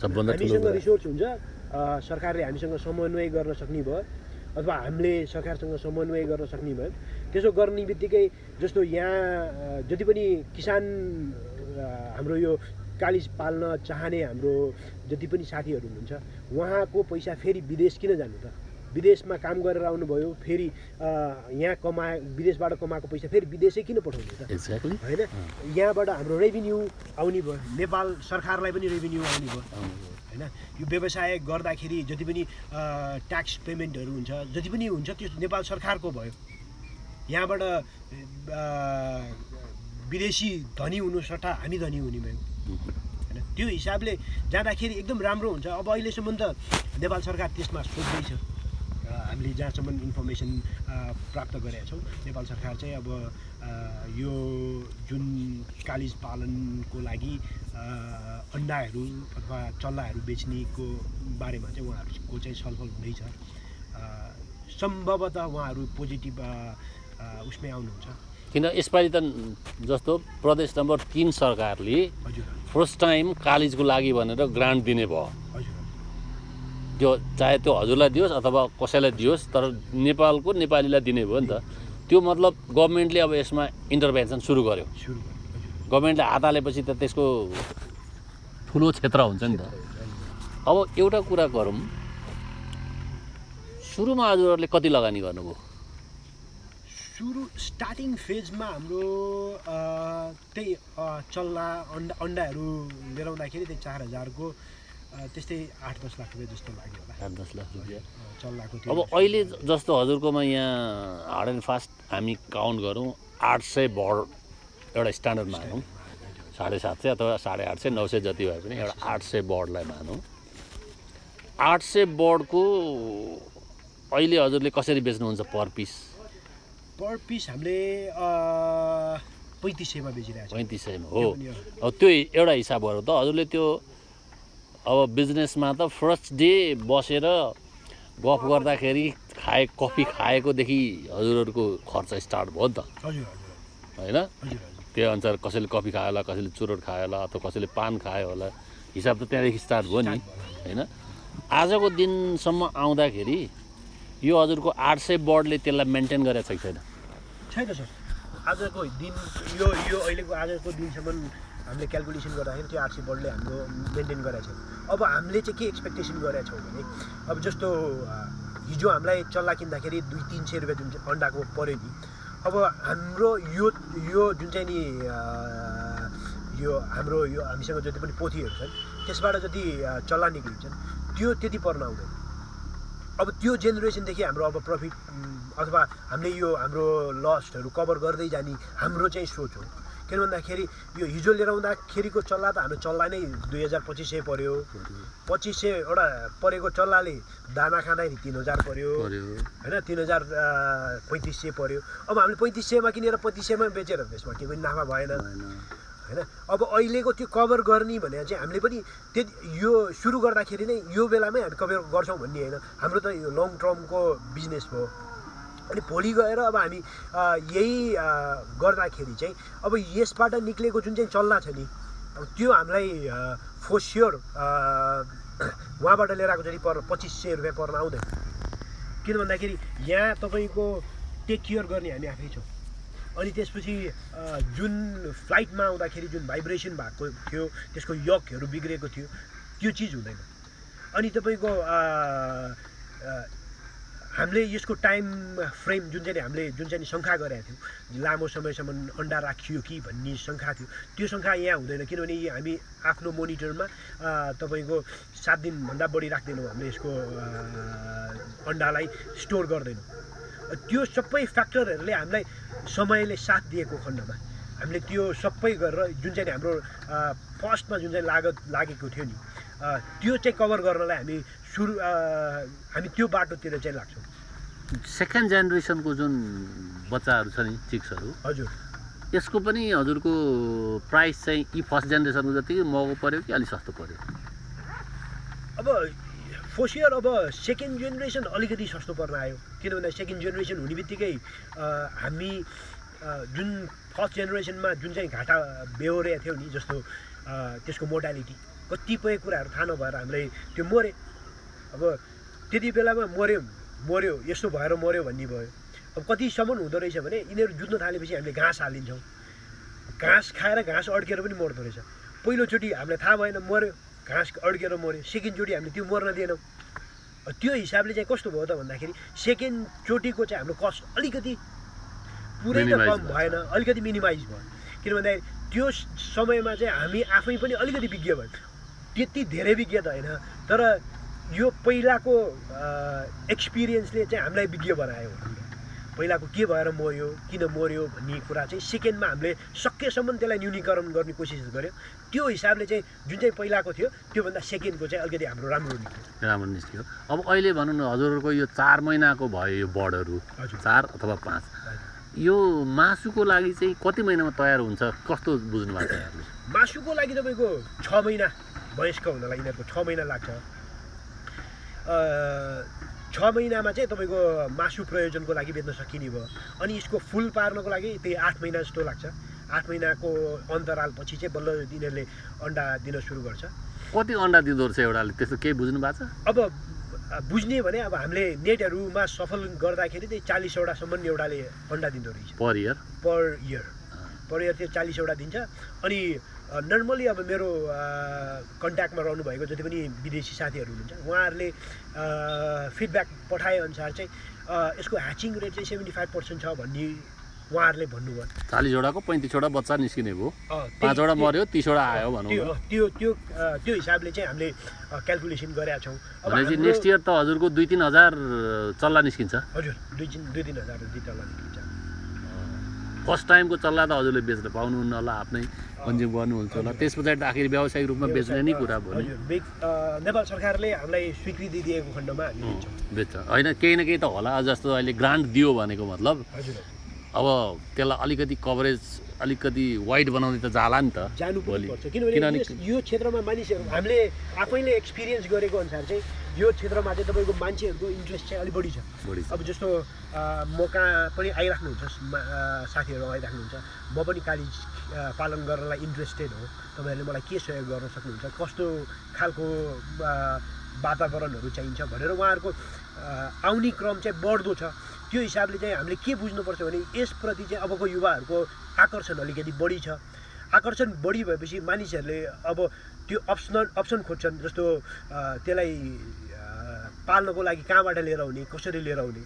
सबभन्दा हामीसँग रिसोर्स हुन्छ सरकारले हामीसँग समन्वय गर्न सक्ने भयो अथवा हामीले सरकारसँग समन्वय गर्न सक्ने भयो। त्यसो गर्ने बित्तिकै जस्तो यहाँ जति पनि किसान हाम्रो यो कालिज पाल्न चाहने हाम्रो जति पनि साथीहरू हुनुहुन्छ उहाँको पैसा फेरि विदेश किन जानु त? विदेशमा काम गरेर आउनुभयो फेरि यहाँ कमा विदेशबाट कमाएको पैसा फेरि विदेशै किन पठाउनु त? एक्ज्याक्टली होइन? यहाँबाट हाम्रो रेभिन्यू आउने भयो नेपाल सरकारलाई पनि रेभिन्यू आउने भयो होइन? यो व्यवसाय गर्दाखेरि जति पनि ट्याक्स पेमेन्टहरू हुन्छ जति पनि हुन्छ त्यो नेपाल सरकारको भयो। यहाँबाट विदेशी धनी हुनु सट्टा हामी धनी हुने भयौँ होइन? त्यो हिसाबले जाँदाखेरि एकदम राम्रो हुन्छ। अब अहिलेसम्म त नेपाल सरकार त्यसमा सोच्दैछ। हामीले जहाँसम्म इन्फर्मेसन प्राप्त गरेका छौँ नेपाल सरकार चाहिँ अब यो जुन कालिज पालनको लागि अन्डाहरू अथवा चल्लाहरू बेच्नेको बारेमा चाहिँ उहाँहरूको चाहिँ छलफल हुँदैछ। सम्भवतः उहाँहरू पोजिटिभ उसमै आउनुहुन्छ। किन यसपालि त जस्तो प्रदेश नम्बर तिन सरकारले हजुर। फर्स्ट टाइम कालिजको लागि भनेर ग्रान्ट दिने भयो। हजुर। त्यो चाहे त्यो हजुरलाई दियोस् अथवा कसैलाई दियोस् तर नेपालको नेपालीलाई दिने भयो नि त। त्यो मतलब गभर्मेन्टले अब यसमा इन्टरभेन्सन सुरु गर्यो। गभर्मेन्टले हात हालेपछि त त्यसको ठुलो क्षेत्र हुन्छ नि त। अब एउटा कुरा गरौँ। सुरुमा हजुरहरूले कति लगानी गर्नुभयो? सुरु स्टार्टिङ फेजमा हाम्रो त्यही चल्ला अन्डा अन्डाहरू लिएर आउँदाखेरि त्यही चार हजारको त्यस्तै आठ दस लाख रुपियाँ जस्तो लाग्यो होला। आठ दस लाख रुपियाँ। अ, चल्लाको त्यो अब अहिले जस्तो हजुरकोमा यहाँ हार्ड एन्ड फास्ट हामी काउन्ट गरौँ आठ सय बर्ड एउटा स्ट्यान्डर्ड मानौँ साढे सात सय अथवा साढे आठ सय नौ सय जति भए पनि एउटा आठ सय बर्डलाई मानौँ आठ सय बर्डको अहिले हजुरले कसरी बेच्नुहुन्छ पर पिस पर पिस हामीले पैँतिस सयमा बेचिरहेको छ पैँतिस सयमा हो। अब त्यो एउटा हिसाब गरौँ त हजुरले त्यो अब बिजनेसमा त फर्स्ट डे बसेर गफ गर्दाखेरि खाए कफी खाएकोदेखि हजुरहरूको खर्च स्टार्ट भयो नि त। होइन? त्यही अनुसार कसैले कफी खायो होला कसैले चुरोट खायो होला अथवा कसैले पान खायो होला हिसाब त त्यहाँदेखि स्टार्ट भयो नि। होइन? आजको दिनसम्म आउँदाखेरि यो हजुरको आठ सय बर्डले त्यसलाई मेन्टेन गरेको छ कि छैन? छैन सर। आजको दिन यो यो अहिलेको आजको दिनसम्म हामीले क्यालकुलेसन गर्दाखेरि त्यो आरसी बोर्डले हाम्रो मेन्टेन गरेको छ। अब हामीले चाहिँ के एक्सपेक्टेसन गरेका छौँ भने अब जस्तो हिजो हामीलाई चल्ला किन्दाखेरि दुई तिन सय रुपियाँ जुन चाहिँ अन्डाको पऱ्यो नि अब हाम्रो यो यो जुन चाहिँ नि यो हाम्रो यो हामीसँग जति पनि पोथीहरू छन् त्यसबाट जति चल्ला निक्लिन्छन् त्यो त्यति पर्न आउँदैन। अब त्यो जेनेरेसनदेखि हाम्रो अब प्रफिट अथवा हामीले यो हाम्रो लस्टहरू कभर गर्दै जाने हाम्रो चाहिँ सोच हो। किन भन्दाखेरि यो हिजो लिएर आउँदाखेरिको चल्ला त हाम्रो चल्ला नै दुई हजार पच्चिस सय पऱ्यो पच्चिस सय एउटा परेको चल्लाले दाना खाँदाखेरि तिन हजार पऱ्यो होइन तिन हजार पैँतिस सय पऱ्यो अब हामीले पैँतिस सयमा किनेर पच्चिस सयमा बेचेर त्यसमा केही पनि नाफा भएन। होइन अब अहिलेको त्यो कभर गर्ने भने चाहिँ हामीले पनि त्यति यो सुरु गर्दाखेरि नै यो बेलामै हामी कभर गर्छौँ भन्ने होइन। हाम्रो त यो लङ टर्मको बिजनेस भयो। अनि भोलि गएर अब हामी यही गर्दाखेरि चाहिँ अब यसबाट निक्लेको जुन चाहिँ चल्ला छ नि अब त्यो हामीलाई फोर स्योर उहाँबाट लिएर आएको जति पर पच्चिस सय रुपियाँ पर्न आउँदैन। किन भन्दाखेरि यहाँ तपाईँको टेक केयर गर्ने हामी आफै छौँ। अनि त्यसपछि जुन फ्लाइटमा आउँदाखेरि जुन भाइब्रेसन भएको थियो त्यसको यकहरू बिग्रेको थियो त्यो चिज हुँदैन। अनि तपाईँको हामीले यसको टाइम फ्रेम जुन चाहिँ हामीले जुन चाहिँ शङ्का गरेका थियौँ लामो समयसम्म अन्डा राखियो कि भन्ने शङ्का थियो त्यो शङ्का यहाँ हुँदैन किनभने हामी आफ्नो मोनिटरमा तपाईँको सात दिनभन्दा बढी राख्दैनौँ हामीले यसको अन्डालाई स्टोर गर्दैनौँ। त्यो सबै फ्याक्टरहरूले हामीलाई समयले साथ दिएको खण्डमा। हामीले त्यो सबै गरेर जुन चाहिँ हाम्रो फर्स्टमा जुन चाहिँ लागत लागेको थियो नि त्यो चाहिँ कभर गर्नलाई हामी सुरु हामी त्यो बाटोतिर चाहिँ लाग्छौँ। सेकेन्ड जेनेरेसनको जुन बच्चाहरू छ नि चिक्सहरू हजुर। यसको पनि हजुरको प्राइस चाहिँ यी फर्स्ट जेनेरेसनको जति महँगो पऱ्यो कि अलिक सस्तो पऱ्यो अब फर्स्ट इयर अब सेकेन्ड जेनेरेसन अलिकति सस्तो पर्न आयो। किनभने सेकेन्ड जेनेरेसन हुने बित्तिकै हामी जुन फर्स्ट जेनेरेसनमा जुन चाहिँ घाटा बेहोरेको थियौँ नि जस्तो त्यसको मोडालिटी कतिपय कुराहरू थाहा नभएर हामीलाई त्यो मऱ्यो अब त्यति बेलामा मऱ्यो मऱ्यो यस्तो भएर मऱ्यो भन्ने भयो। अब कतिसम्म हुँदो रहेछ भने यिनीहरू जुत्न थालेपछि हामीले घाँस हालिदिन्छौँ। घाँस खाएर घाँस अड्केर पनि मर्दो रहेछ। पहिलोचोटि हामीलाई थाहा भएन मऱ्यो घाँस अड्केर मऱ्यो सेकेन्डचोटि हामीले त्यो मर्न दिएनौँ। त्यो हिसाबले चाहिँ कस्तो भयो त भन्दाखेरि सेकेन्डचोटिको चाहिँ हाम्रो कस्ट अलिकति पुरै त कम। भएन अलिकति मिनिमाइज भयो। किन भन्दाखेरि त्यो समयमा चाहिँ हामी आफै पनि अलिकति विज्ञ भयो। त्यति धेरै विज्ञ त होइन तर यो पहिलाको एक्सपिरियन्सले चाहिँ हामीलाई विज्ञ बनायो। पहिलाको के भएर मर्यो किन मर्यो भन्ने कुरा चाहिँ सेकेन्डमा हामीले सकेसम्म त्यसलाई न्यूनीकरण गर्ने कोसिस गर्यो त्यो हिसाबले चाहिँ जुन चाहिँ पहिलाको थियो त्योभन्दा सेकेन्डको चाहिँ अलिकति हाम्रो राम्रो निस्क्यो। राम्रो निस्क्यो। अब अहिले भनौँ न हजुरहरूको यो चार महिनाको भयो यो बर्डहरू चार अथवा पाँच। यो मासुको लागि चाहिँ कति महिनामा तयार हुन्छ? कस्तो बुझ्नु भएको छ? मासुको लागि तपाईँको छ महिना वयस्क हुनलाई यिनीहरूको छ महिना लाग्छ। छ महिनामा चाहिँ तपाईँको मासु प्रयोजनको लागि बेच्न सकिने भयो। अनि यसको फुल पार्नको लागि त्यही आठ महिना जस्तो लाग्छ। आठ महिनाको अन्तरालपछि चाहिँ बल्ल यिनीहरूले अन्डा दिन सुरु गर्छ। कति अन्डा दिँदो रहेछ एउटाले त्यस्तो केही बुझ्नु भएको छ? अब बुझ्ने भने अब हामीले नेटहरूमा सफल गर्दाखेरि चाहिँ चालिसवटासम्म एउटाले अन्डा दिँदो रहेछ। Per year? Per year. Per year चाहिँ चालिसवटा दिन्छ। अनि नर्मली अब मेरो कन्ट्याक्टमा रहनुभएको जति पनि विदेशी साथीहरू हुनुहुन्छ उहाँहरूले फिडब्याक पठाएअनुसार चाहिँ यसको ह्याचिङ रेट चाहिँ सेभेन्टी फाइभ पर्सेन्ट छ भन्ने उहाँहरूले भन्नुभयो। चालिसवटाको पैँतिसवटा बच्चा निस्किने भयो। पाँचवटा मऱ्यो तिसवटा आयो भनौँ त्यो त्यो त्यो हिसाबले चाहिँ हामीले क्यालकुलेसन गरेका छौँ। भनेपछि नेक्स्ट इयर त हजुरको दुई तिन हजार चल्ला निस्किन्छ। हजुर दुई तिन दुई तिन हजार तल निस्किन्छ। फर्स्ट टाइमको चल्ला त हजुरले बेच्न पाउनुहुन्न होला आफ्नै कन्ज्युम गर्नुहुन्छ होला। त्यस पछाडि आखिर व्यावसायिक रूपमा बेच्ने नै कुरा भयो नेपाल सरकारले हामीलाई स्वीकृति दिएको खण्डमा बेच्छ। होइन केही न केही त होला जस्तो अहिले ग्रान्ट दियो भनेको मतलब। अब त्यसलाई अलिकति कभरेज अलिकति वाइड बनाउने त जाला नि त जानु किनभने यो क्षेत्रमा मानिसहरू हामीले आफैले एक्सपिरियन्स गरेको अनुसार चाहिँ यो क्षेत्रमा चाहिँ तपाईँको मान्छेहरूको इन्ट्रेस्ट चाहिँ अलिक बढी छ। अब जस्तो म कहाँ पनि आइराख्नुहुन्छ साथीहरू आइराख्नुहुन्छ म पनि कालिज अ, पालन गर्नलाई इन्ट्रेस्टेड हो। तपाईँहरूले मलाई के सहयोग गर्न सक्नुहुन्छ? कस्तो खालको वातावरणहरू चाहिन्छ भनेर उहाँहरूको आउने क्रम चाहिँ बढ्दो छ। त्यो हिसाबले चाहिँ हामीले के बुझ्नुपर्छ भने यसप्रति चाहिँ अबको युवाहरूको आकर्षण अलिकति बढी छ। आकर्षण बढी भएपछि मानिसहरूले अब त्यो अप्सन अप्सन खोज्छन् जस्तो त्यसलाई पाल्नको लागि कहाँबाट लिएर आउने कसरी लिएर आउने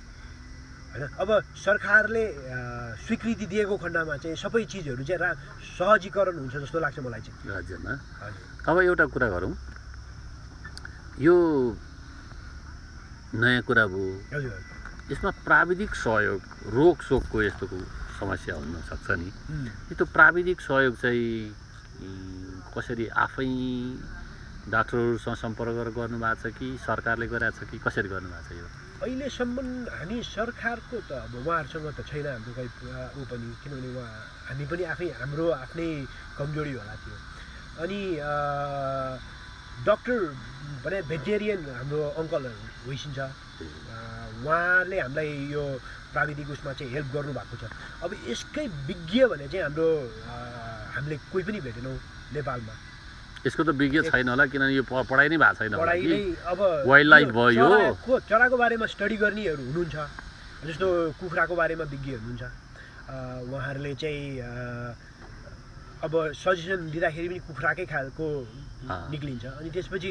होइन? अब सरकारले स्वीकृति दिएको खण्डमा चाहिँ सबै चिजहरू चाहिँ रा सहजीकरण हुन्छ जस्तो लाग्छ मलाई चाहिँ। राज्यमा? अब एउटा कुरा गरौँ। यो नयाँ कुरा भयो। हजुर। यसमा प्राविधिक सहयोग रोकसोकको यस्तो समस्या हुनसक्छ नि त्यो प्राविधिक सहयोग चाहिँ कसरी आफै डाक्टरहरूसँग सम्पर्क गरेर गर्नुभएको छ कि सरकारले गरेको छ कि कसरी गर्नुभएको छ यो अहिलेसम्म हामी सरकारको त अब उहाँहरूसँग त छैन हाम्रो खै ऊ पनि किनभने उहाँ हामी पनि आफै हाम्रो आफ्नै कमजोरी होला त्यो अनि डक्टर भने भेटेरियन हाम्रो अङ्कलहरू होइसिन्छ। उहाँले हामीलाई यो प्राविधिक उसमा चाहिँ हेल्प गर्नुभएको छ। अब यसकै विज्ञ भने चाहिँ हाम्रो हामीले कोही पनि भेटेनौँ नेपालमा। यसको त विज्ञ छैन होला किनभने यो पढाइ नै भएको छैन पढाइ नै अब वाइल्ड लाइफ भयो। चराको बारेमा स्टडी गर्नेहरू हुनुहुन्छ। जस्तो कुखुराको बारेमा विज्ञ हुनुहुन्छ। उहाँहरूले चाहिँ अब सजेसन दिँदाखेरि पनि कुखुराकै खालको। निक्लिन्छ। अनि त्यसपछि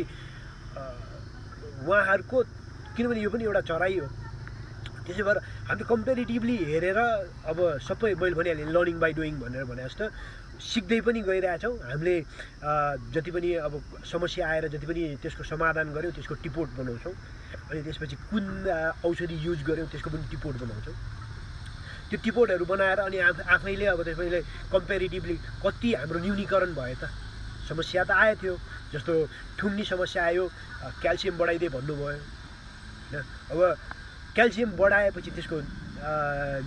उहाँहरूको किनभने यो पनि एउटा चराइ हो। त्यसै भएर हामीले कम्पेरिटिभली हेरेर अब सबै मैले भनिहालेँ लर्निङ बाई डुइङ भनेर भने जस्तो सिक्दै पनि गइरहेछौँ। हामीले जति पनि अब समस्या आएर जति पनि त्यसको समाधान गऱ्यौँ त्यसको टिपोट बनाउँछौँ। अनि त्यसपछि कुन औषधि युज गऱ्यौँ त्यसको पनि टिपोट बनाउँछौँ। त्यो टिपोटहरू बनाएर अनि आफ आफैले अब त्यसैले कम्पेरिटिभली कति हाम्रो न्यूनीकरण भयो त। समस्या त आएको थियो जस्तो ठुङ्नी समस्या आयो क्याल्सियम बढाइदिए भन्नुभयो होइन? अब क्याल्सियम बढाएपछि त्यसको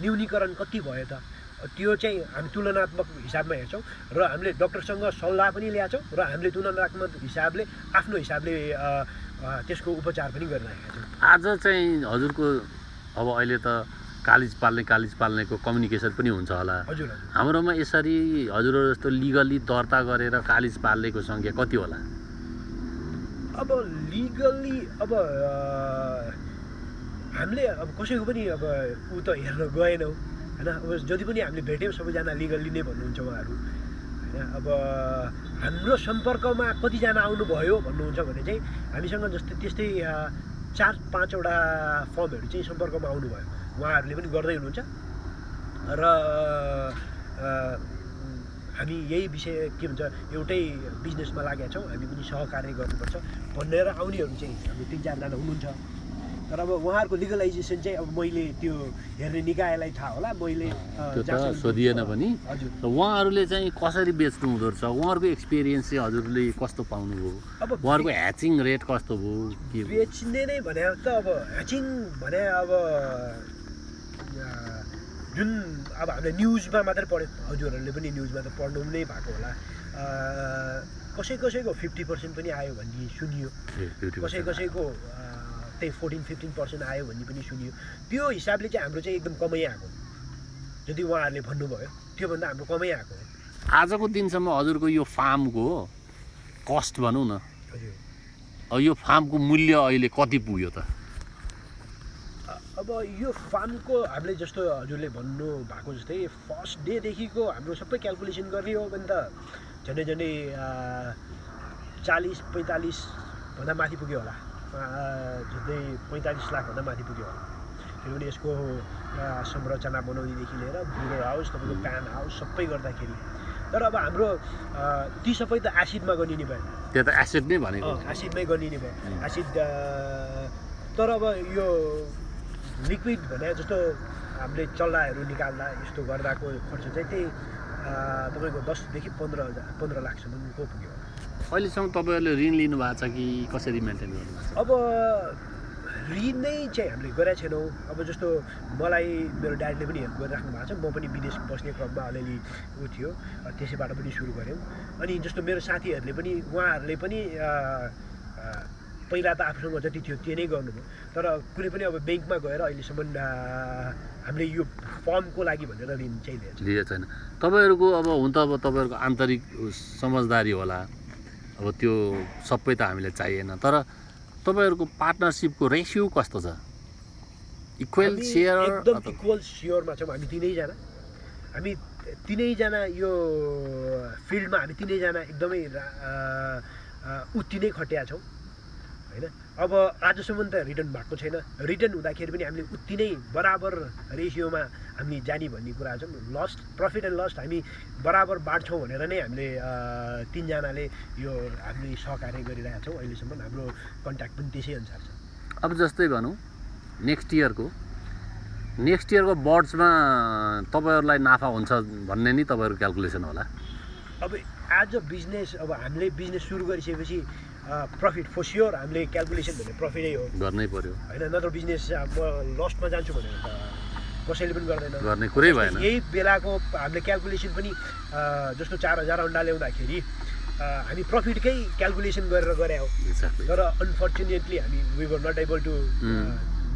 न्यूनीकरण कति भयो त? त्यो चाहिँ हामी तुलनात्मक हिसाबमा हेर्छौँ र हामीले डक्टरसँग सल्लाह पनि ल्याएको छौँ र हामीले तुलनात्मक हिसाबले आफ्नो हिसाबले त्यसको उपचार पनि गरिरहेका छौँ। आज चाहिँ हजुरको अब अहिले त कालिज पाल्ने कालिज पाल्नेको कम्युनिकेसन पनि हुन्छ होला। हजुर हाम्रोमा यसरी हजुरहरू जस्तो लिगल्ली दर्ता गरेर कालिज पाल्नेको सङ्ख्या कति होला? अब लिगल्ली अब हामीले अब कसैको पनि अब ऊ त हेर्न गएनौँ होइन? अब जति पनि हामीले भेट्यौँ सबैजना लिगल्ली नै भन्नुहुन्छ उहाँहरू होइन? अब हाम्रो सम्पर्कमा कतिजना आउनुभयो भन्नुहुन्छ भने चाहिँ हामीसँग जस्तै त्यस्तै चार पाँचवटा फर्महरू चाहिँ सम्पर्कमा आउनुभयो। उहाँहरूले पनि गर्दै हुनुहुन्छ। र हामी यही विषय के भन्छ एउटै बिजनेसमा लागेका छौँ हामी पनि सहकार्य गर्नुपर्छ भनेर आउनेहरू चाहिँ हाम्रो तिन चारजना हुनुहुन्छ। तर अब उहाँहरूको लिगलाइजेसन चाहिँ अब मैले त्यो हेर्ने निकायलाई थाहा होला मैले सोधिएन पनि। हजुर। उहाँहरूले चाहिँ कसरी बेच्नु हुँदो रहेछ उहाँहरूको एक्सपिरियन्स चाहिँ हजुरले कस्तो पाउनुभयो? अब उहाँहरूको ह्याचिङ रेट कस्तो भयो? के बेच्ने नै भने त अब ह्याचिङ भने अब जुन अब हामीले न्युजमा मात्रै पढ्यो हजुरहरूले पनि न्युजमा त पढ्नु नै भएको होला। कसै कसैको फिफ्टी पर्सेन्ट पनि आयो भन्ने सुनियो। कसै। कसैको त्यही फोर्टिन फिफ्टिन पर्सेन्ट आयो भन्ने पनि सुनियो। त्यो हिसाबले चाहिँ हाम्रो चाहिँ एकदम कमै आएको। जति उहाँहरूले भन्नुभयो त्योभन्दा हाम्रो कमै आएको हो। आजको दिनसम्म हजुरको यो फार्मको कस्ट भनौँ न यो फार्मको मूल्य अहिले कति पुग्यो त? अब यो फार्मको हामीले जस्तो हजुरले भन्नु भएको जस्तै फर्स्ट डेदेखिको हाम्रो सबै क्यालकुलेसन गर्ने हो भने त झन्डै झन्डै चालिस पैँतालिसभन्दा माथि पुग्यो होला। झन्डै पैँतालिस लाखभन्दा माथि पुग्यो होला। किनभने यसको संरचना बनाउनेदेखि लिएर ब्रुडर हाउस तपाईँको प्यान हाउस सबै गर्दाखेरि। तर अब हाम्रो ती सबै त एसिडमा गरिने भयो। त्यो त एसेट नै भनेको एसिडमै गरिने भयो. एसिड तर अब यो लिक्विड भने जस्तो हामीले चल्लाहरू निकाल्दा यस्तो गर्दाको खर्च चाहिँ त्यही तपाईँको दसदेखि पन्ध्र हजार पन्ध्र लाखसम्मको पुग्यो। अहिलेसम्म तपाईँहरूले ऋण लिनुभएको छ कि कसरी मेन्टेन गर्नुभएको छ? अब ऋण नै चाहिँ हामीले गरेका छैनौँ। अब जस्तो मलाई मेरो ड्याडीले पनि हेल्प गरिराख्नु भएको छ। म पनि विदेश बस्ने क्रममा अलिअलि ऊ थियो त्यसैबाट पनि सुरु गऱ्यौँ। अनि जस्तो मेरो साथीहरूले पनि उहाँहरूले पनि पहिला त आफूसँग जति थियो त्यो नै गर्नुभयो। तर कुनै पनि अब ब्याङ्कमा गएर अहिलेसम्म हामीले यो फर्मको लागि भनेर ऋण चाहिँ लिएको छैन। तपाईँहरूको अब हुन त अब तपाईँहरूको आन्तरिक समझदारी होला। अब त्यो सबै त हामीलाई चाहिएन। तर तपाईँहरूको पार्टनरसिपको रेसियो कस्तो छ? इक्वेल सेयर एकदम इक्वल सेयरमा छौँ। हामी तिनैजना। हामी तिनैजना यो फिल्डमा हामी तिनैजना एकदमै उत्ति नै खटिया छौँ। होइन? अब आजसम्म त रिटर्न भएको छैन। रिटर्न हुँदाखेरि पनि हामीले उत्ति नै बराबर रेसियोमा हामी जाने भन्ने कुरा छौँ। लस्ट प्रफिट एन्ड लस्ट हामी बराबर बाँड्छौँ भनेर नै हामीले तिनजनाले यो हामीले सहकार्य गरिरहेका छौँ। अहिलेसम्म हाम्रो कन्ट्याक्ट पनि त्यसै अनुसार छ। अब जस्तै भनौँ नेक्स्ट इयरको नेक्स्ट इयरको बर्ड्समा तपाईँहरूलाई नाफा हुन्छ भन्ने नि तपाईँहरूको क्यालकुलेसन होला। अब एज अ बिजनेस अब हामीले बिजनेस सुरु गरिसकेपछि प्रफिट फर स्योर हामीले क्यालकुलेसन भने प्रफिटै हो। गर्नै पर्यो। होइन नत्र बिजनेस म लस्टमा जान्छु भनेर त कसैले पनि गर्दैन। गर्ने कुरै भएन। यही बेलाको हामीले क्यालकुलेसन पनि जस्तो चार हजार अन्डा ल्याउँदाखेरि हामी प्रफिटकै क्यालकुलेसन गरेर गरे हो. तर अनफर्चुनेटली हामी we were not able to.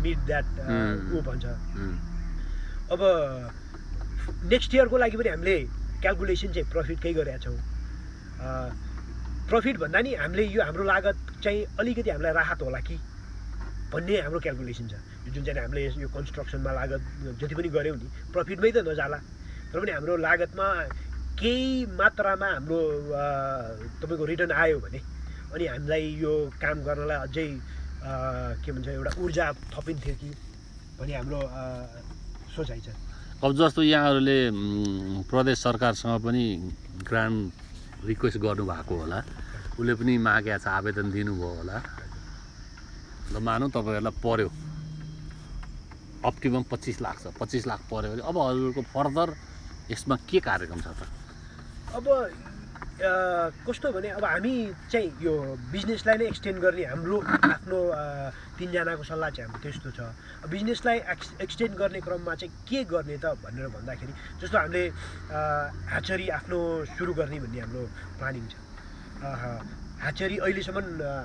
Meet that. ऊ भन्छ। अब नेक्स्ट इयरको लागि पनि हामीले क्यालकुलेसन चाहिँ प्रफिटकै गरेका छौँ। प्रफिट भन्दा नि हामीले यो हाम्रो लागत चाहिँ अलिकति हामीलाई राहत होला कि भन्ने हाम्रो क्यालकुलेसन छ। जुन चाहिँ हामीले यो कन्स्ट्रक्सनमा लागत जति पनि गऱ्यौँ नि प्रफिटमै त नजाला। तर पनि हाम्रो लागतमा केही मात्रामा हाम्रो तपाईँको रिटर्न आयो भने अनि हामीलाई यो काम गर्नलाई अझै के भन्छ एउटा ऊर्जा थपिन्थ्यो कि भन्ने हाम्रो सोचाइ छ। अब जस्तो यहाँहरूले प्रदेश सरकारसँग पनि ग्रान्ड रिक्वेस्ट गर्नुभएको होला। उसले पनि मागेको छ आवेदन दिनुभयो होला। ल मानौँ तपाईँहरूलाई पर्यो। अप्टिमम पच्चिस लाख छ। पच्चिस लाख पऱ्यो भने अब हजुरको फर्दर यसमा के कार्यक्रम छ त? अब कस्तो भने अब हामी चाहिँ यो बिजनेसलाई नै एक्सटेन्ड गर्ने हाम्रो आफ्नो तिनजनाको सल्लाह चाहिँ हाम्रो त्यस्तो छ। बिजनेसलाई एक्स एक्सटेन्ड गर्ने क्रममा चाहिँ के गर्ने त भनेर भन्दाखेरि जस्तो हामीले अ, ह्याचरी आफ्नो सुरु गर्ने भन्ने हाम्रो प्लानिङ छ। अह, ह्याचरी अहिलेसम्म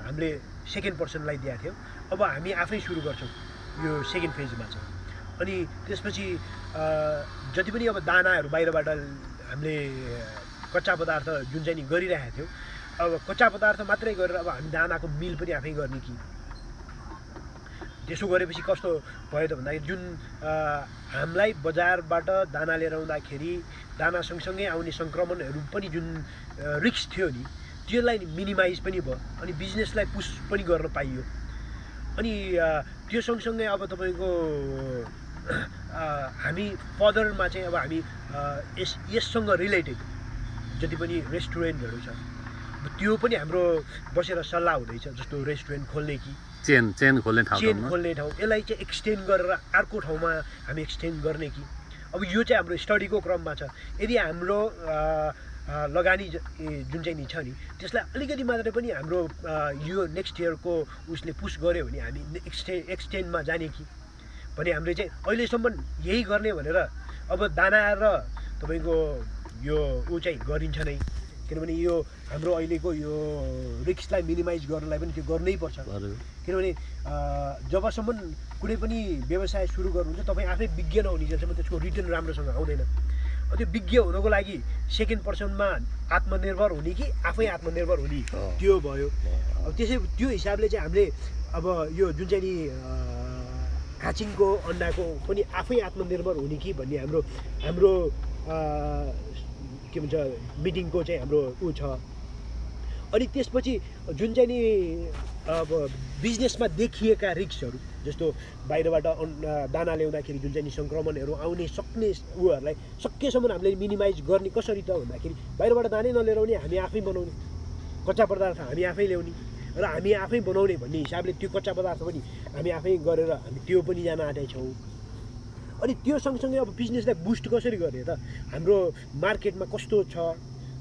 हामीले सेकेन्ड पर्सनलाई दिएको थियौँ। अब हामी आफै सुरु गर्छौँ यो सेकेन्ड फेजमा छ अनि त्यसपछि जति पनि अब दानाहरू बाहिरबाट हामीले कच्चा पदार्थ जुन चाहिँ नि गरिरहेका थियौँ। अब कच्चा पदार्थ मात्रै गरेर अब हामी दानाको मिल पनि आफै गर्ने कि? त्यसो गरेपछि कस्तो भयो त भन्दाखेरि जुन हामीलाई बजारबाट दाना लिएर आउँदाखेरि दाना सँगसँगै आउने सङ्क्रमणहरू पनि जुन रिक्स थियो नि त्यसलाई मिनिमाइज पनि भयो अनि बिजनेसलाई पुस पनि गर्न पाइयो। अनि त्यो सँगसँगै अब तपाईँको हामी फर्दरमा चाहिँ अब हामी यस यससँग रिलेटेड जति पनि रेस्टुरेन्टहरू छ त्यो पनि हाम्रो बसेर सल्लाह हुँदैछ जस्तो रेस्टुरेन्ट खोल्ने कि। चेन चेन खोल्ने ठाउँ चेन खोल्ने ठाउँ यसलाई चाहिँ एक्सटेन्ड गरेर अर्को ठाउँमा हामी एक्सटेन्ड गर्ने कि। अब यो चाहिँ हाम्रो स्टडीको क्रममा छ। यदि हाम्रो लगानी जुन चाहिँ नि छ नि त्यसलाई अलिकति मात्रै पनि हाम्रो यो नेक्स्ट इयरको उसले पुस गऱ्यो भने हामी एक्सटे एक्सटेन्डमा जाने कि। भने हामीले चाहिँ अहिलेसम्म यही गर्ने भनेर अब दाना र तपाईँको यो ऊ चाहिँ गरिन्छ नै। किनभने यो हाम्रो अहिलेको यो रिक्सलाई मिनिमाइज गर्नलाई पनि त्यो गर्नै पर्छ। किनभने जबसम्म कुनै पनि व्यवसाय सुरु गर्नुहुन्छ तपाईँ आफै विज्ञ नहुनेसम्म त्यसको रिटर्न राम्रोसँग आउँदैन। त्यो विज्ञ हुनको लागि सेकेन्ड पर्सनमा आत्मनिर्भर हुने कि आफै आत्मनिर्भर हुने। त्यो भयो। अब त्यसै त्यो हिसाबले चाहिँ हामीले अब यो जुन चाहिँ नि अ, काचिङको अन्डाको पनि आफै आत्मनिर्भर हुने कि भन्ने हाम्रो हाम्रो के भन्छ मिटिङको चाहिँ हाम्रो ऊ छ। अनि त्यसपछि जुन चाहिँ नि अब बिजनेसमा देखिएका रिक्सहरू जस्तो बाहिरबाट दाना ल्याउँदाखेरि जुन चाहिँ नि सङ्क्रमणहरू आउने सक्ने उहरूलाई सकेसम्म हामीले मिनिमाइज गर्ने कसरी त भन्दाखेरि बाहिरबाट दानै नलिएर हामी आफै बनाउने कच्चा पदार्थ हामी आफै ल्याउने र हामी आफै बनाउने भन्ने हिसाबले त्यो कच्चा पदार्थ पनि हामी आफै गरेर हामी त्यो पनि जान आँटेछौँ अनि त्यो सँगसँगै अब बिजनेसलाई बुस्ट कसरी गर्ने त? हाम्रो मार्केटमा कस्तो छ?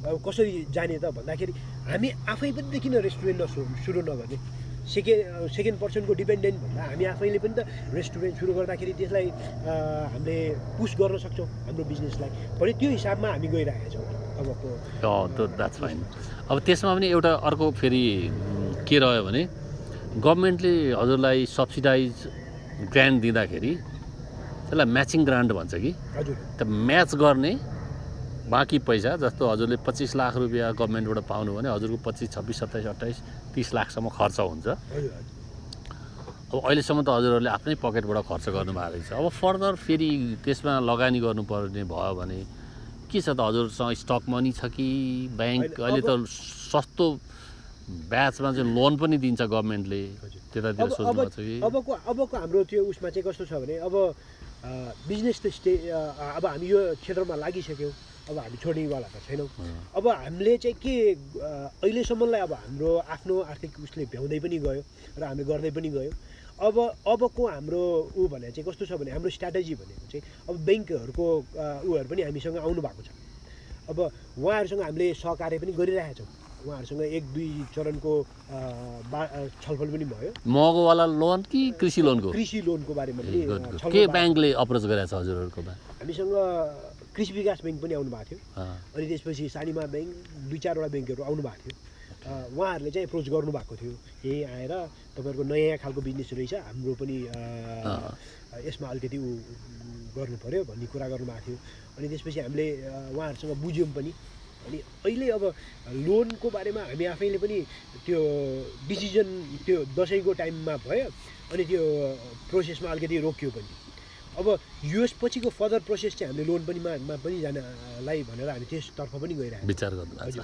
अब कसरी जाने त? भन्दाखेरि हामी आफै पनि किन रेस्टुरेन्ट नसु सुरु नगर्ने? सेकेन्ड सेकेन्ड पर्सनको डिपेन्डेन्ट भन्दा हामी आफैले पनि त रेस्टुरेन्ट सुरु गर्दाखेरि त्यसलाई हामीले पुस गर्न सक्छौँ हाम्रो बिजनेसलाई। भने त्यो हिसाबमा हामी गइरहेका छौँ अबको। अब त्यसमा पनि एउटा अर्को फेरि के रह्यो भने गभर्मेन्टले हजुरलाई सब्सिडाइज ग्रान्ट दिँदाखेरि त्यसलाई म्याचिङ ग्रान्ट भन्छ कि? त्यो म्याच गर्ने बाँकी पैसा जस्तो हजुरले पच्चिस लाख रुपियाँ गभर्मेन्टबाट पाउनु भने हजुरको पच्चिस छब्बिस सत्ताइस अट्ठाइस तिस लाखसम्म खर्च हुन्छ। अब अहिलेसम्म त हजुरहरूले आफ्नै पकेटबाट खर्च गर्नुभएको रहेछ। अब फर्दर फेरि त्यसमा लगानी गर्नुपर्ने भयो भने के छ त? हजुरसँग स्टक मनी छ कि ब्याङ्क अहिले त सस्तो ब्याचमा चाहिँ लोन पनि दिन्छ गभर्मेन्टले। त्यतातिर सोच्नु भएको छ कि? अबको अबको हाम्रो त्यो उसमा चाहिँ कस्तो छ भने अब बिजनेस त स्टे अब हामी यो क्षेत्रमा लागिसक्यौँ। अब हामी छोड्नेवाला त छैनौँ। अब हामीले चाहिँ के अहिलेसम्मलाई अब हाम्रो आफ्नो आर्थिक उसले भ्याउँदै पनि गयो र हामीले गर्दै पनि गयो। अब अबको हाम्रो ऊ भने चाहिँ कस्तो छ भने हाम्रो स्ट्राटेजी भनेको चाहिँ अब ब्याङ्कहरूको उहरू पनि हामीसँग आउनु भएको छ। अब उहाँहरूसँग हामीले सहकार्य पनि गरिरहेका छौँ उहाँहरूसँग एक दुई चरणको बा छलफल पनि भयो। महँगोवाला लोन कि कृषि लोनको? कृषि लोनको बारेमा के ब्याङ्कले अप्रोच गरेको छ हजुरहरूकोमा हामीसँग कृषि विकास ब्याङ्क पनि आउनु भएको थियो अनि त्यसपछि सानिमा ब्याङ्क दुई चारवटा ब्याङ्कहरू आउनु भएको थियो उहाँहरूले चाहिँ एप्रोच गर्नुभएको थियो। यहीँ आएर तपाईँहरूको नयाँ खालको बिजनेस रहेछ हाम्रो पनि। यसमा अलिकति उ गर्नु पऱ्यो भन्ने कुरा गर्नुभएको थियो। अनि त्यसपछि हामीले उहाँहरूसँग बुझ्यौँ पनि। अनि अहिले अब लोनको बारेमा हामी आफैले पनि त्यो डिसिजन त्यो दसैँको टाइममा भयो अनि त्यो प्रोसेसमा अलिकति रोकियो पनि। अब यस पछिको फर्दर प्रोसेस चाहिँ हामीले लोन पनि मा पनि जानलाई भनेर हामी त्यसतर्फ पनि गइरहेको छौँ। विचार गर्नु हजुर,